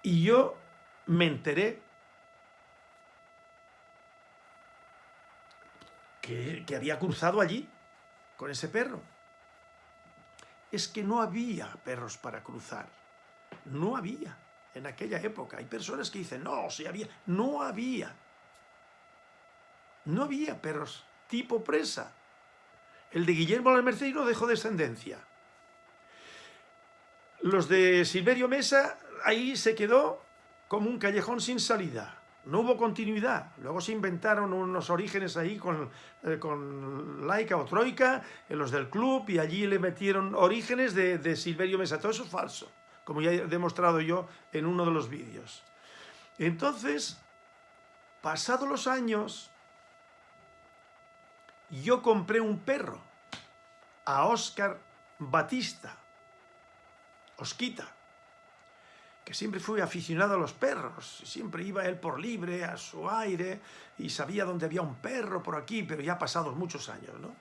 Y yo me enteré que, había cruzado allí con ese perro. Es que no había perros para cruzar. No había en aquella época. Hay personas que dicen, no, sí había. No había. No había perros tipo presa. El de Guillermo la no dejó descendencia. Los de Silverio Mesa, ahí se quedó como un callejón sin salida. No hubo continuidad. Luego se inventaron unos orígenes ahí con, eh, con Laica o Troika, en los del club, y allí le metieron orígenes de, de Silverio Mesa. Todo eso es falso, como ya he demostrado yo en uno de los vídeos. Entonces, pasados los años, yo compré un perro a Oscar Batista, Osquita, que siempre fui aficionado a los perros, siempre iba él por libre, a su aire, y sabía dónde había un perro por aquí, pero ya pasados muchos años, ¿no?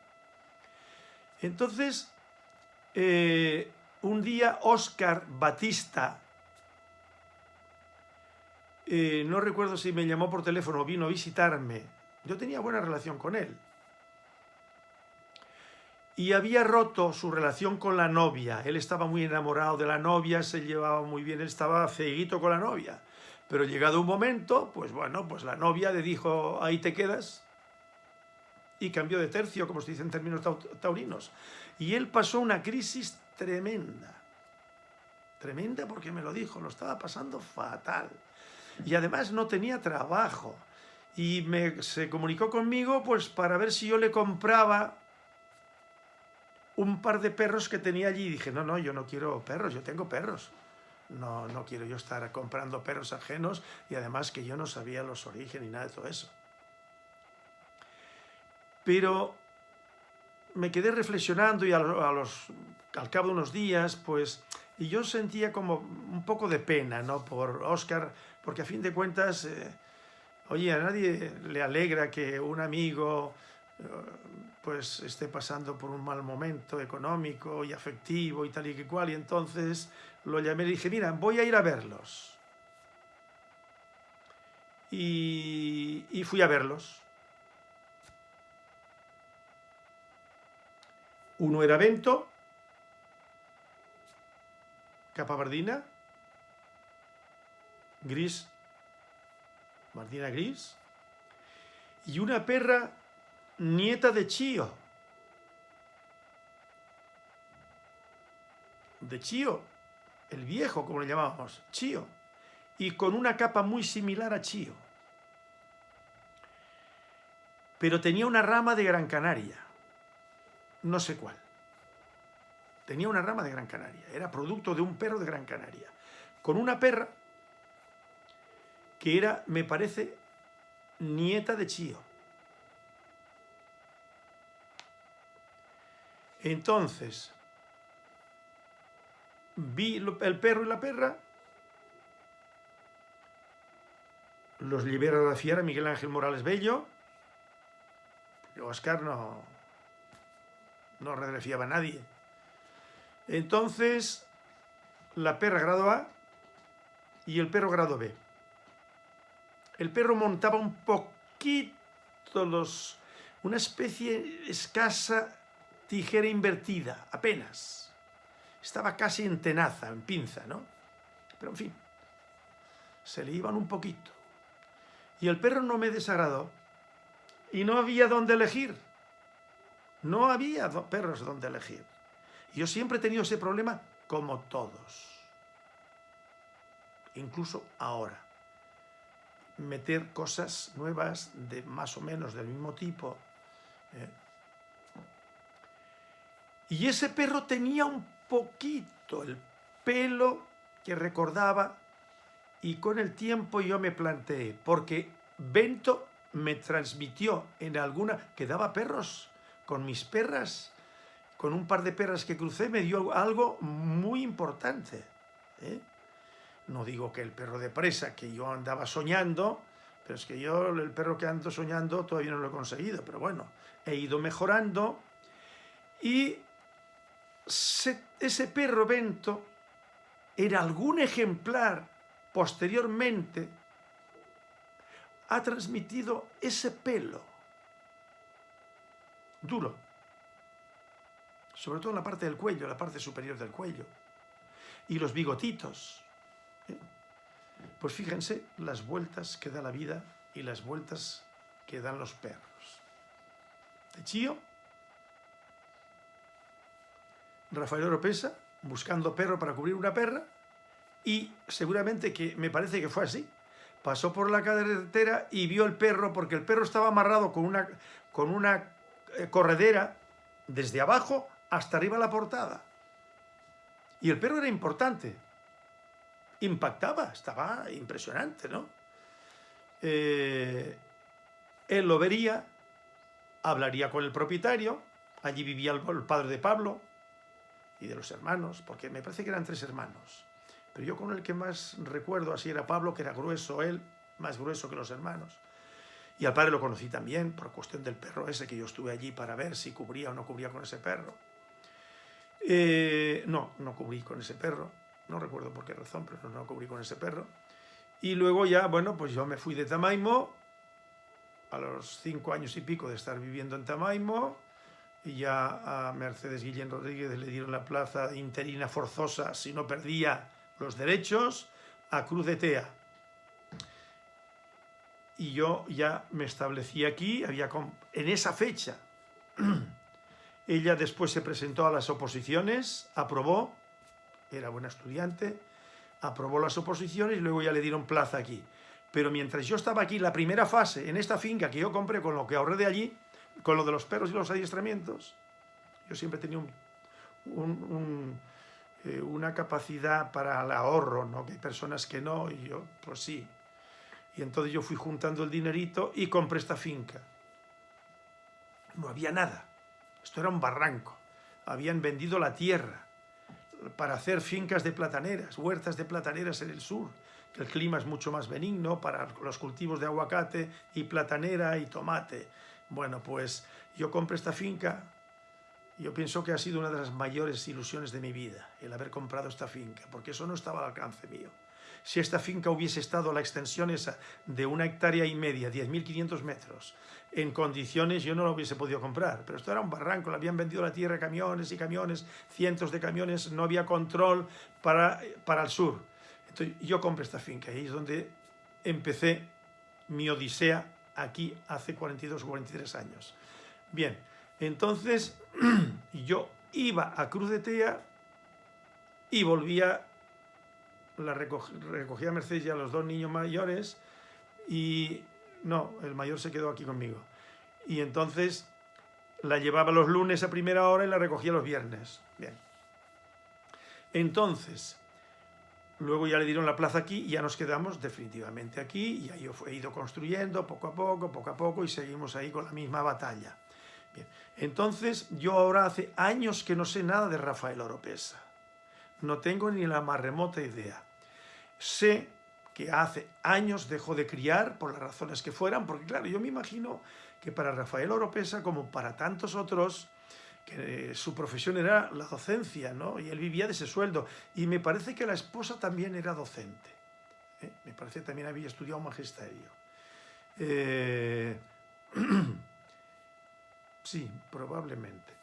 Entonces, eh, un día Oscar Batista, eh, no recuerdo si me llamó por teléfono o vino a visitarme, yo tenía buena relación con él, y había roto su relación con la novia. Él estaba muy enamorado de la novia, se llevaba muy bien, él estaba ceguito con la novia. Pero llegado un momento, pues bueno, pues la novia le dijo, ahí te quedas, y cambió de tercio, como se dice en términos taurinos. Y él pasó una crisis tremenda. Tremenda porque me lo dijo, lo estaba pasando fatal. Y además no tenía trabajo. Y me, se comunicó conmigo pues para ver si yo le compraba un par de perros que tenía allí y dije, no, no, yo no quiero perros, yo tengo perros. No, no quiero yo estar comprando perros ajenos y además que yo no sabía los orígenes ni nada de todo eso. Pero me quedé reflexionando y a los, al cabo de unos días, pues, y yo sentía como un poco de pena, ¿no? Por Oscar, porque a fin de cuentas, eh, oye, a nadie le alegra que un amigo pues esté pasando por un mal momento económico y afectivo y tal y cual, y entonces lo llamé y dije, mira, voy a ir a verlos. Y fui a verlos. Uno era Vento, capa bardina, gris, bardina gris, y una perra nieta de Chío. De Chío, el viejo, como le llamábamos, Chío. Y con una capa muy similar a Chío. Pero tenía una rama de Gran Canaria. No sé cuál. Tenía una rama de Gran Canaria. Era producto de un perro de Gran Canaria. Con una perra que era, me parece, nieta de Chío. Entonces, vi el perro y la perra, los libera la fiera Miguel Ángel Morales Bello, Oscar no, no redrefiaba a nadie. Entonces, la perra grado A y el perro grado B. El perro montaba un poquito los, una especie escasa tijera invertida, apenas. Estaba casi en tenaza, en pinza, ¿no? Pero en fin, se le iban un poquito. Y el perro no me desagradó. Y no había dónde elegir. No había perros donde elegir. Yo siempre he tenido ese problema como todos. Incluso ahora. Meter cosas nuevas de más o menos del mismo tipo. ¿eh? Y ese perro tenía un poquito el pelo que recordaba y con el tiempo yo me planteé, porque Bento me transmitió en alguna, que daba perros con mis perras, con un par de perras que crucé, me dio algo muy importante. ¿eh? No digo que el perro de presa, que yo andaba soñando, pero es que yo el perro que ando soñando todavía no lo he conseguido, pero bueno, he ido mejorando y ese perro Bento en algún ejemplar posteriormente ha transmitido ese pelo duro, sobre todo en la parte del cuello, la parte superior del cuello, y los bigotitos. ¿eh? Pues fíjense las vueltas que da la vida y las vueltas que dan los perros. Chío, Rafael Oropesa, buscando perro para cubrir una perra, y seguramente que me parece que fue así. Pasó por la carretera y vio el perro, porque el perro estaba amarrado con una, con una corredera desde abajo hasta arriba la portada. Y el perro era importante, impactaba, estaba impresionante, ¿no? Eh, él lo vería, hablaría con el propietario, allí vivía el padre de Pablo y de los hermanos, porque me parece que eran tres hermanos. Pero yo con el que más recuerdo así era Pablo, que era grueso él, más grueso que los hermanos. Y al padre lo conocí también por cuestión del perro ese, que yo estuve allí para ver si cubría o no cubría con ese perro. Eh, no, no cubrí con ese perro. No recuerdo por qué razón, pero no, cubrí con ese perro. Y luego ya, bueno, pues yo me fui de Tamaimo, a los cinco años y pico de estar viviendo en Tamaimo, y ya a Mercedes Guillén Rodríguez le dieron la plaza interina forzosa si no perdía los derechos a Cruz de Tea. Y yo ya me establecí aquí, había en esa fecha. Ella después se presentó a las oposiciones, aprobó, era buena estudiante, aprobó las oposiciones y luego ya le dieron plaza aquí. Pero mientras yo estaba aquí, la primera fase, en esta finca que yo compré con lo que ahorré de allí, con lo de los perros y los adiestramientos, yo siempre tenía eh, una capacidad para el ahorro, ¿no? que hay personas que no, y yo, pues sí. Y entonces yo fui juntando el dinerito y compré esta finca. No había nada. Esto era un barranco. Habían vendido la tierra para hacer fincas de plataneras, huertas de plataneras en el sur, que el clima es mucho más benigno para los cultivos de aguacate y platanera y tomate. Bueno, pues yo compré esta finca yo pienso que ha sido una de las mayores ilusiones de mi vida, el haber comprado esta finca, porque eso no estaba al alcance mío. Si esta finca hubiese estado la extensión esa de una hectárea y media, 10.500 metros, en condiciones yo no lo hubiese podido comprar, pero esto era un barranco, le habían vendido la tierra camiones y camiones, cientos de camiones, no había control para, para el sur. Entonces yo compré esta finca y es donde empecé mi odisea aquí hace 42 o 43 años. Bien, entonces yo iba a Cruz de Tea y volvía, la recogía Mercedes y a los dos niños mayores y no, el mayor se quedó aquí conmigo. Y entonces la llevaba los lunes a primera hora y la recogía los viernes. Bien. Entonces, luego ya le dieron la plaza aquí y ya nos quedamos definitivamente aquí y ahí he ido construyendo poco a poco, poco a poco y seguimos ahí con la misma batalla. Entonces, yo ahora hace años que no sé nada de Rafael Oropesa. No tengo ni la más remota idea. Sé que hace años dejó de criar, por las razones que fueran, porque claro, yo me imagino que para Rafael Oropesa, como para tantos otros, que su profesión era la docencia, ¿no? Y él vivía de ese sueldo. Y me parece que la esposa también era docente. ¿eh? Me parece que también había estudiado magisterio. Eh... Sí, probablemente.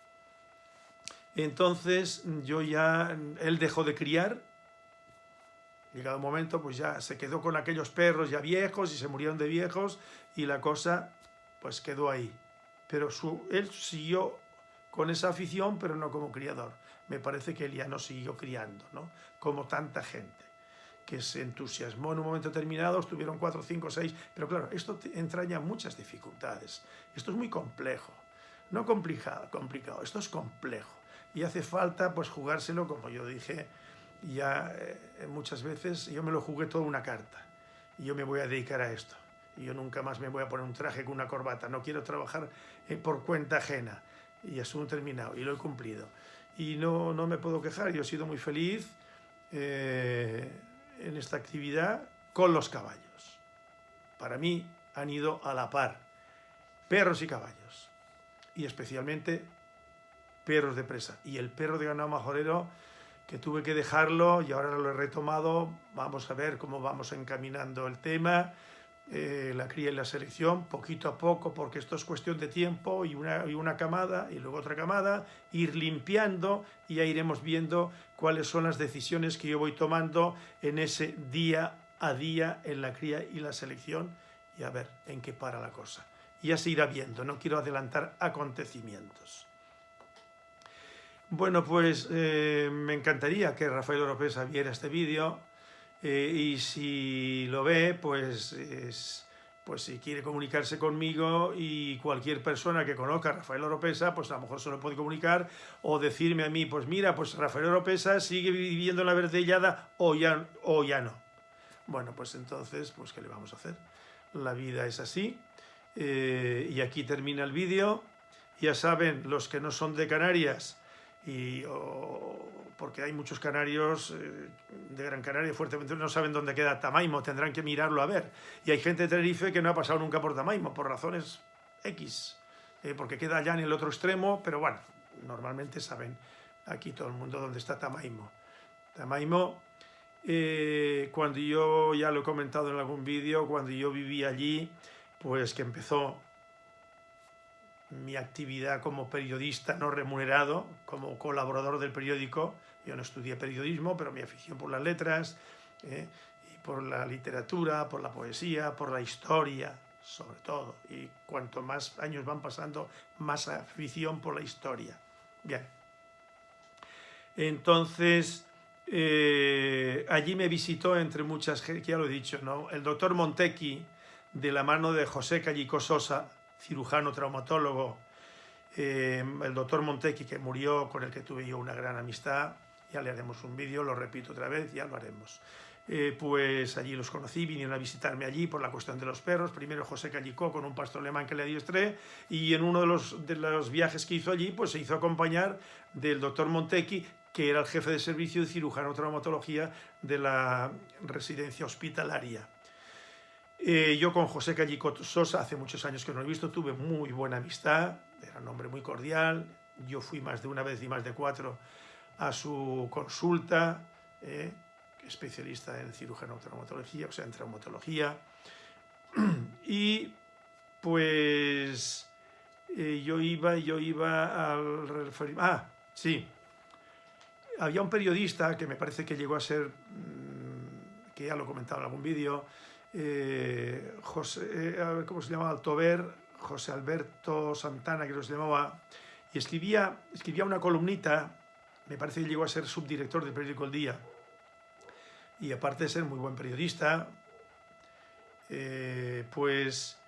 Entonces yo ya, él dejó de criar, llegado un momento pues ya se quedó con aquellos perros ya viejos y se murieron de viejos y la cosa pues quedó ahí. Pero él siguió con esa afición pero no como criador. Me parece que él ya no siguió criando, ¿no? Como tanta gente que se entusiasmó en un momento determinado, estuvieron cuatro, cinco, seis, pero claro, esto entraña muchas dificultades. Esto es muy complejo. No complicado, complicado, esto es complejo. Y hace falta pues jugárselo, como yo dije ya eh, muchas veces, yo me lo jugué toda una carta. Y yo me voy a dedicar a esto. Y yo nunca más me voy a poner un traje con una corbata. No quiero trabajar eh, por cuenta ajena. Y un terminado, y lo he cumplido. Y no, no me puedo quejar, yo he sido muy feliz eh, en esta actividad con los caballos. Para mí han ido a la par, perros y caballos y especialmente perros de presa. Y el perro de ganado majorero, que tuve que dejarlo y ahora lo he retomado, vamos a ver cómo vamos encaminando el tema, eh, la cría y la selección, poquito a poco, porque esto es cuestión de tiempo y una, y una camada y luego otra camada, ir limpiando y ya iremos viendo cuáles son las decisiones que yo voy tomando en ese día a día en la cría y la selección y a ver en qué para la cosa ya se irá viendo, no quiero adelantar acontecimientos. Bueno, pues eh, me encantaría que Rafael Oropesa viera este vídeo eh, y si lo ve, pues, pues si quiere comunicarse conmigo y cualquier persona que conozca a Rafael Oropesa, pues a lo mejor se lo puede comunicar o decirme a mí, pues mira, pues Rafael Oropesa sigue viviendo en la verdellada o ya, o ya no. Bueno, pues entonces, pues ¿qué le vamos a hacer? La vida es así. Eh, y aquí termina el vídeo. Ya saben, los que no son de Canarias, y, porque hay muchos canarios eh, de Gran Canaria, fuertemente no saben dónde queda Tamaimo, tendrán que mirarlo a ver. Y hay gente de Tenerife que no ha pasado nunca por Tamaimo, por razones X, eh, porque queda allá en el otro extremo, pero bueno, normalmente saben aquí todo el mundo dónde está Tamaimo. Tamaimo eh, cuando yo, ya lo he comentado en algún vídeo, cuando yo vivía allí, pues que empezó mi actividad como periodista no remunerado, como colaborador del periódico. Yo no estudié periodismo, pero mi afición por las letras, eh, y por la literatura, por la poesía, por la historia, sobre todo. Y cuanto más años van pasando, más afición por la historia. Bien. Entonces, eh, allí me visitó, entre muchas, ya lo he dicho, ¿no? el doctor Montequi, de la mano de José Callico Sosa, cirujano traumatólogo, eh, el doctor Montequi, que murió, con el que tuve yo una gran amistad, ya le haremos un vídeo, lo repito otra vez, ya lo haremos. Eh, pues allí los conocí, vinieron a visitarme allí por la cuestión de los perros, primero José Callicó con un pastor alemán que le adiestré, y en uno de los, de los viajes que hizo allí, pues se hizo acompañar del doctor Montequi, que era el jefe de servicio de cirujano traumatología de la residencia hospitalaria. Eh, yo con José Callico Sosa, hace muchos años que no lo he visto, tuve muy buena amistad, era un hombre muy cordial, yo fui más de una vez y más de cuatro a su consulta, eh, especialista en cirujano traumatología, o sea, en traumatología, y pues eh, yo iba, yo iba al... Ah, sí, había un periodista que me parece que llegó a ser, mm, que ya lo he comentado en algún vídeo, eh, José, eh, ¿cómo se llamaba? Altover, José Alberto Santana, que se llamaba, y escribía, escribía una columnita, me parece que llegó a ser subdirector del periódico El Día, y aparte de ser muy buen periodista, eh, pues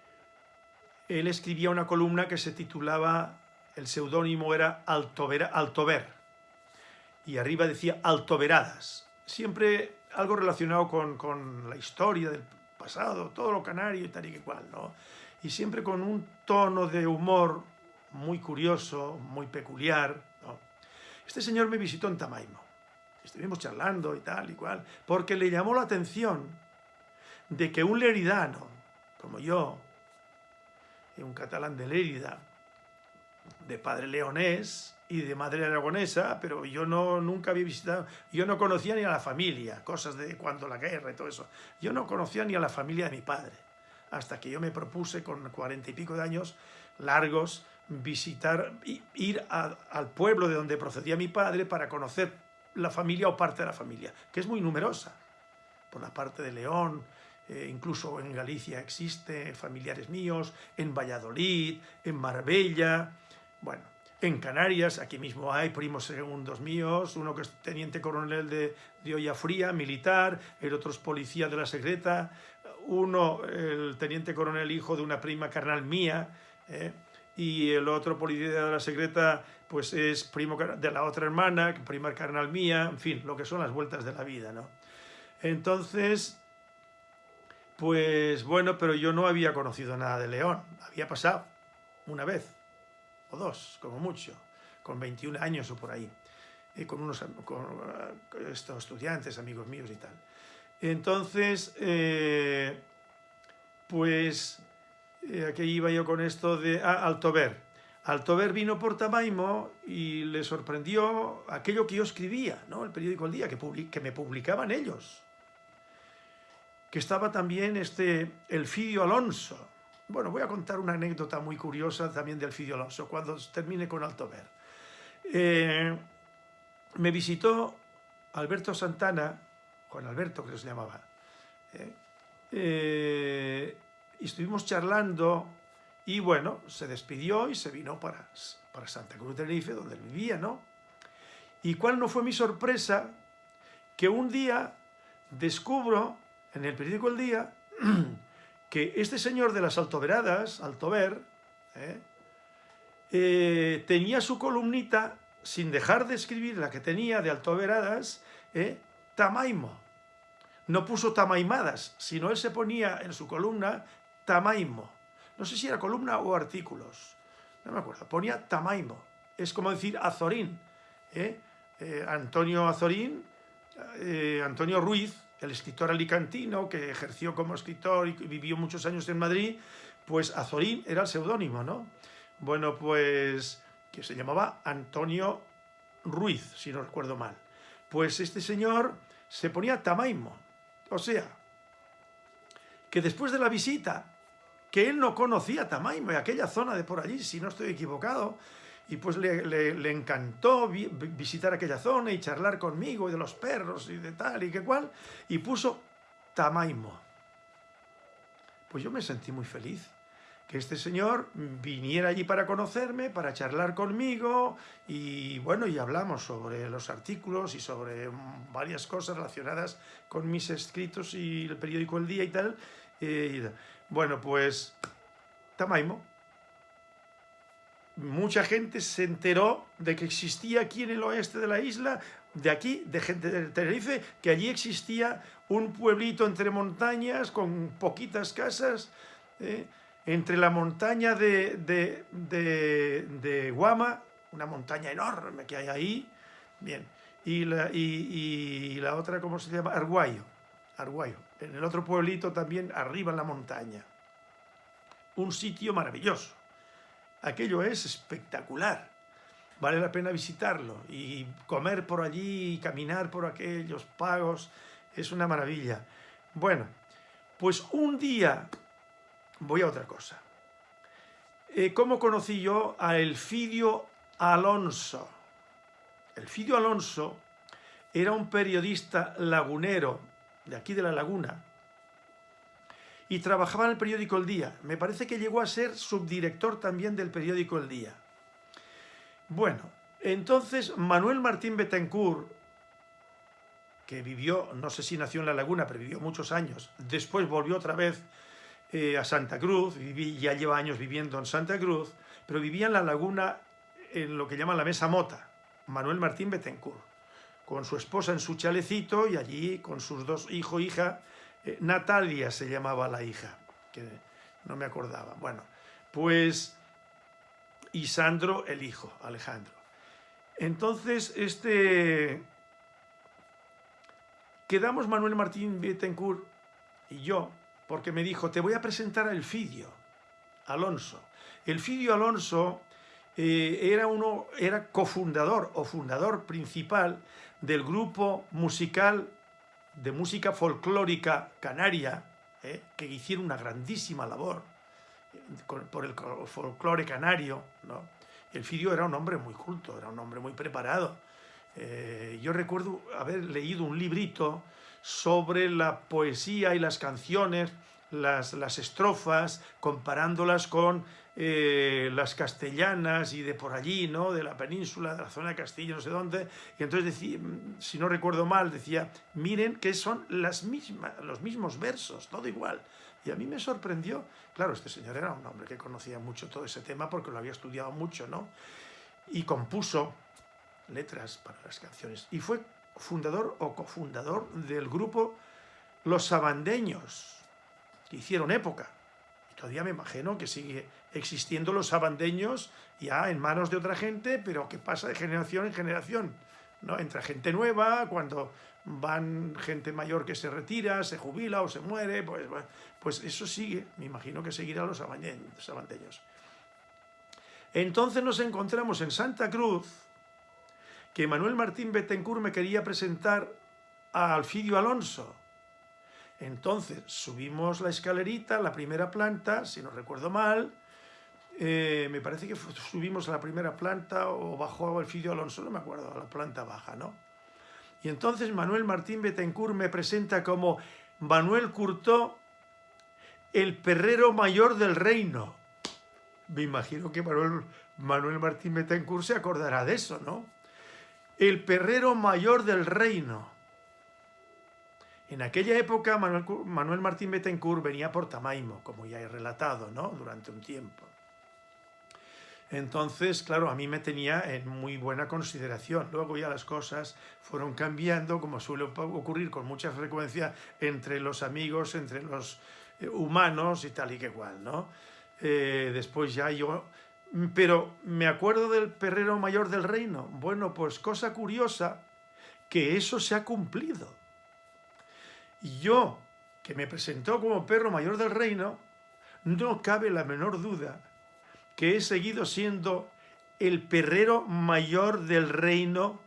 él escribía una columna que se titulaba, el seudónimo era Altover, Altover y arriba decía altoveradas. Siempre algo relacionado con, la historia del pasado, todo lo canario y tal y cual, ¿no? Y siempre con un tono de humor muy curioso, muy peculiar. Este señor me visitó en Tamaimo. Estuvimos charlando y tal y cual, porque le llamó la atención de que un leridano, como yo, un catalán de Lérida, de padre leonés, y de madre aragonesa, pero yo no, nunca había visitado, yo no conocía ni a la familia, cosas de cuando la guerra y todo eso. Yo no conocía ni a la familia de mi padre, hasta que yo me propuse con cuarenta y pico de años largos visitar, ir al pueblo de donde procedía mi padre para conocer la familia o parte de la familia, que es muy numerosa, por la parte de León, eh, incluso en Galicia existe, familiares míos, en Valladolid, en Marbella, bueno, en Canarias, aquí mismo hay primos segundos míos, uno que es teniente coronel de, de Olla Fría, militar, el otro es policía de la secreta, uno, el teniente coronel hijo de una prima carnal mía, eh, y el otro policía de la secreta pues es primo de la otra hermana, prima carnal mía, en fin, lo que son las vueltas de la vida, ¿no? Entonces, pues bueno, pero yo no había conocido nada de León, había pasado una vez, dos, como mucho, con 21 años o por ahí, y con unos con, estos estudiantes, amigos míos y tal. Entonces, eh, pues, eh, aquí iba yo con esto de ah, Altover. Altover vino por Tamaimo y le sorprendió aquello que yo escribía, ¿no? el periódico El Día, que, que me publicaban ellos. Que estaba también este Elfidio Alonso, bueno, voy a contar una anécdota muy curiosa también del Fidio Alonso, cuando termine con Altover. Eh, me visitó Alberto Santana, Juan Alberto que se llamaba, eh, eh, y estuvimos charlando Y bueno, se despidió y se vino para, para Santa Cruz de Tenerife, donde vivía, ¿no? Y cuál no fue mi sorpresa, que un día descubro en el periódico El Día que este señor de las altoveradas, Altover, ¿eh? Eh, tenía su columnita, sin dejar de escribir la que tenía de altoveradas, ¿eh? Tamaimo. No puso tamaimadas, sino él se ponía en su columna Tamaimo. No sé si era columna o artículos, no me acuerdo. Ponía Tamaimo. Es como decir Azorín. ¿eh? Antonio Azorín, Antonio Ruiz, el escritor alicantino que ejerció como escritor y vivió muchos años en Madrid, pues Azorín era el seudónimo, ¿no? Bueno, pues que se llamaba Antonio Ruiz, si no recuerdo mal. Pues este señor se ponía Tamaimo, o sea, que después de la visita, que él no conocía Tamaimo y aquella zona de por allí, si no estoy equivocado, y pues le, encantó visitar aquella zona y charlar conmigo y de los perros y de tal y que cual, y puso Tamaimo. Pues yo me sentí muy feliz que este señor viniera allí para conocerme, para charlar conmigo y bueno, y hablamos sobre los artículos y sobre varias cosas relacionadas con mis escritos y el periódico El Día y tal. Eh, bueno, pues Tamaimo. Mucha gente se enteró de que existía aquí en el oeste de la isla, de aquí, de gente de Tenerife, que allí existía un pueblito entre montañas con poquitas casas, eh, entre la montaña de, de, Guama, una montaña enorme que hay ahí, bien, y la, y, la otra, ¿cómo se llama? Arguayo, Arguayo, en el otro pueblito también, arriba en la montaña. Un sitio maravilloso. Aquello es espectacular. Vale la pena visitarlo y comer por allí y caminar por aquellos pagos. Es una maravilla. Bueno, pues un día voy a otra cosa. Eh, ¿Cómo conocí yo a Elfidio Alonso? Elfidio Alonso era un periodista lagunero de aquí de la laguna y trabajaba en el periódico El Día. Me parece que llegó a ser subdirector también del periódico El Día. Bueno, entonces Manuel Martín Betancourt, que vivió, no sé si nació en La Laguna, pero vivió muchos años, después volvió otra vez eh, a Santa Cruz, ya lleva años viviendo en Santa Cruz, pero vivía en La Laguna en lo que llaman la Mesa Mota, Manuel Martín Betancourt, con su esposa en su chalecito y allí con sus dos hijos hija, eh, Natalia se llamaba la hija, que no me acordaba. Bueno, pues y Sandro el hijo, Alejandro. Entonces, este quedamos Manuel Martín Betancourt y yo porque me dijo, te voy a presentar a Elfidio Alonso. Elfidio Alonso eh, era, uno, era cofundador o fundador principal del grupo musical de música folclórica canaria, eh, que hicieron una grandísima labor eh, por el folclore canario. ¿no? Elfidio era un hombre muy culto, era un hombre muy preparado. yo recuerdo haber leído un librito sobre la poesía y las canciones, las, las estrofas, comparándolas con eh, las castellanas y de por allí, ¿no? de la península, de la zona de Castilla, no sé dónde, y entonces, decía, si no recuerdo mal, decía, miren que son las mismas, los mismos versos, todo igual. Y a mí me sorprendió, claro, este señor era un hombre que conocía mucho todo ese tema porque lo había estudiado mucho, ¿no? Y compuso letras para las canciones. Y fue fundador o cofundador del grupo Los Sabandeños, que hicieron época. Y todavía me imagino que sigue existiendo los sabandeños ya en manos de otra gente, pero que pasa de generación en generación. ¿no? Entra gente nueva, cuando van gente mayor que se retira, se jubila o se muere, pues, pues eso sigue, me imagino que seguirá los sabandeños. Entonces nos encontramos en Santa Cruz, que Manuel Martín Bettencourt me quería presentar a Alfidio Alonso. Entonces subimos la escalerita, la primera planta, si no recuerdo mal, eh, me parece que subimos a la primera planta o bajó Alfidio Alonso, no me acuerdo, a la planta baja, ¿no? Y entonces Manuel Martín Bettencourt me presenta como Manuel Curtó, el perrero mayor del reino. Me imagino que Manuel, Manuel Martín Betancourt se acordará de eso, ¿no? El perrero mayor del reino. En aquella época Manuel, Martín Betancourt venía por Tamaimo, como ya he relatado, ¿no? Durante un tiempo. Entonces, claro, a mí me tenía en muy buena consideración. Luego ya las cosas fueron cambiando, como suele ocurrir con mucha frecuencia entre los amigos, entre los eh, humanos y tal y que cual, ¿no? Eh, después ya yo... Pero me acuerdo del perrero mayor del reino. Bueno, pues cosa curiosa, que eso se ha cumplido. Y yo, que me presentó como perro mayor del reino, no cabe la menor duda que he seguido siendo el perrero mayor del reino.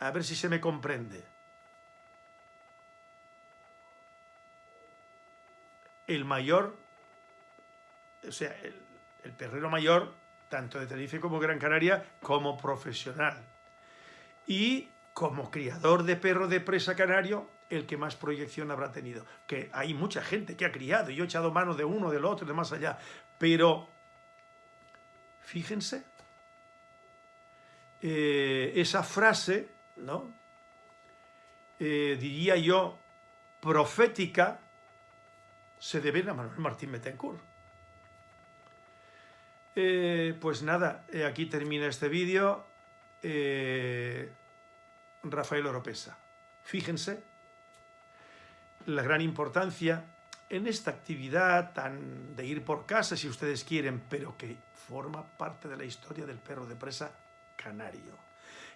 A ver si se me comprende. El mayor, o sea, el, perrero mayor, tanto de Tenerife como Gran Canaria, como profesional. Y como criador de perro de presa canario, el que más proyección habrá tenido. Que hay mucha gente que ha criado, y yo he echado mano de uno, del otro, de más allá, pero fíjense, eh, esa frase, ¿no? Eh, diría yo, profética, se debe a Manuel Martín Betancourt. Eh, pues nada, aquí termina este vídeo. Rafael Oropesa. Fíjense la gran importancia en esta actividad tan de ir por casa, si ustedes quieren, pero que forma parte de la historia del perro de presa canario,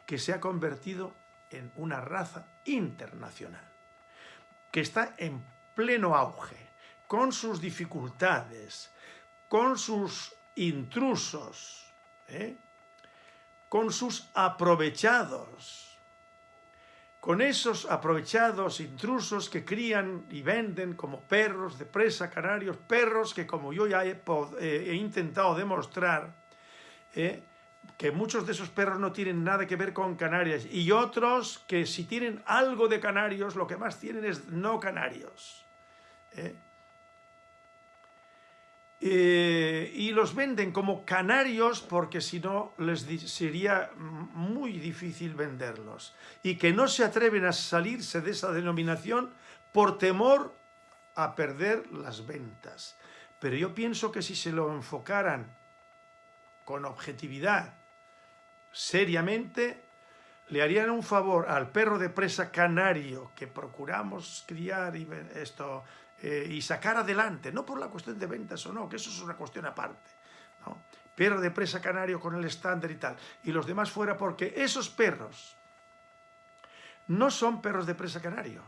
que se ha convertido en una raza internacional, que está en pleno auge, con sus dificultades, con sus intrusos, ¿eh? con sus aprovechados, con esos aprovechados intrusos que crían y venden como perros de presa canarios, perros que como yo ya he, eh, intentado demostrar, eh, que muchos de esos perros no tienen nada que ver con Canarias y otros que si tienen algo de canarios, lo que más tienen es no canarios. Eh. Eh, y los venden como canarios porque si no les sería muy difícil venderlos y que no se atreven a salirse de esa denominación por temor a perder las ventas. Pero yo pienso que si se lo enfocaran con objetividad, seriamente, le harían un favor al perro de presa canario que procuramos criar y esto eh, y sacar adelante, no por la cuestión de ventas o no, que eso es una cuestión aparte. ¿no? Perro de presa canario con el estándar y tal, y los demás fuera porque esos perros no son perros de presa canario.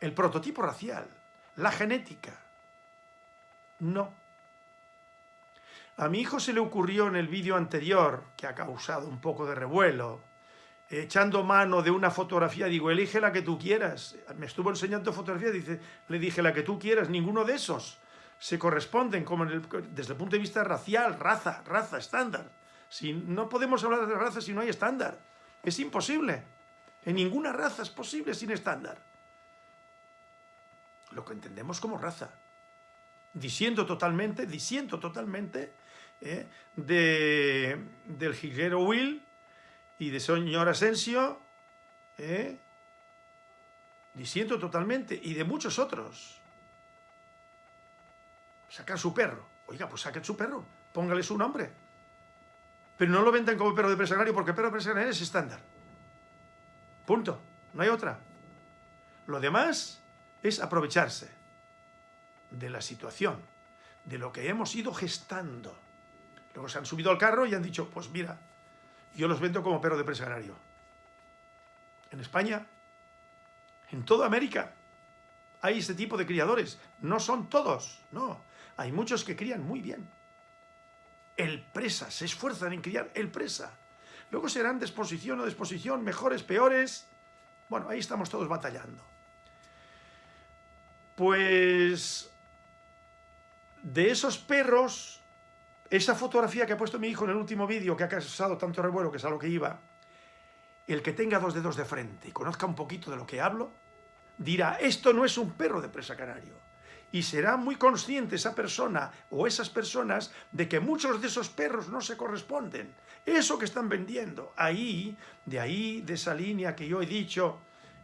El prototipo racial, la genética, no. A mi hijo se le ocurrió en el vídeo anterior, que ha causado un poco de revuelo, echando mano de una fotografía, digo, elige la que tú quieras. Me estuvo enseñando fotografía, dice, le dije, la que tú quieras, ninguno de esos se corresponden como desde el punto de vista racial, raza, raza, estándar. Si, no podemos hablar de raza si no hay estándar. Es imposible. En ninguna raza es posible sin estándar. Lo que entendemos como raza. Disiento totalmente, disiento totalmente eh, de, del jilguero Will, y de señor Asensio, ¿eh? disiento totalmente, y de muchos otros. Sacar su perro. Oiga, pues saquen su perro, póngale su nombre. Pero no lo vendan como perro de presagrario, porque perro de presagrario es estándar. Punto. No hay otra. Lo demás es aprovecharse de la situación, de lo que hemos ido gestando. Luego se han subido al carro y han dicho, pues mira, yo los vendo como perro de presa En España, en toda América, hay este tipo de criadores. No son todos, no. Hay muchos que crían muy bien. El presa, se esfuerzan en criar el presa. Luego serán de exposición o de exposición, mejores, peores. Bueno, ahí estamos todos batallando. Pues de esos perros esa fotografía que ha puesto mi hijo en el último vídeo, que ha causado tanto revuelo, que es a lo que iba, el que tenga dos dedos de frente y conozca un poquito de lo que hablo, dirá, esto no es un perro de presa canario, y será muy consciente esa persona o esas personas de que muchos de esos perros no se corresponden. Eso que están vendiendo, ahí, de ahí, de esa línea que yo he dicho,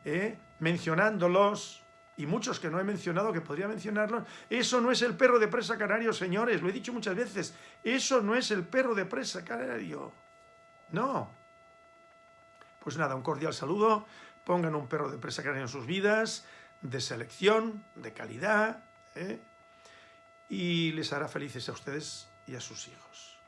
¿eh? mencionándolos, y muchos que no he mencionado, que podría mencionarlos, eso no es el perro de presa canario, señores, lo he dicho muchas veces, eso no es el perro de presa canario, no. Pues nada, un cordial saludo, pongan un perro de presa canario en sus vidas, de selección, de calidad, ¿eh? y les hará felices a ustedes y a sus hijos.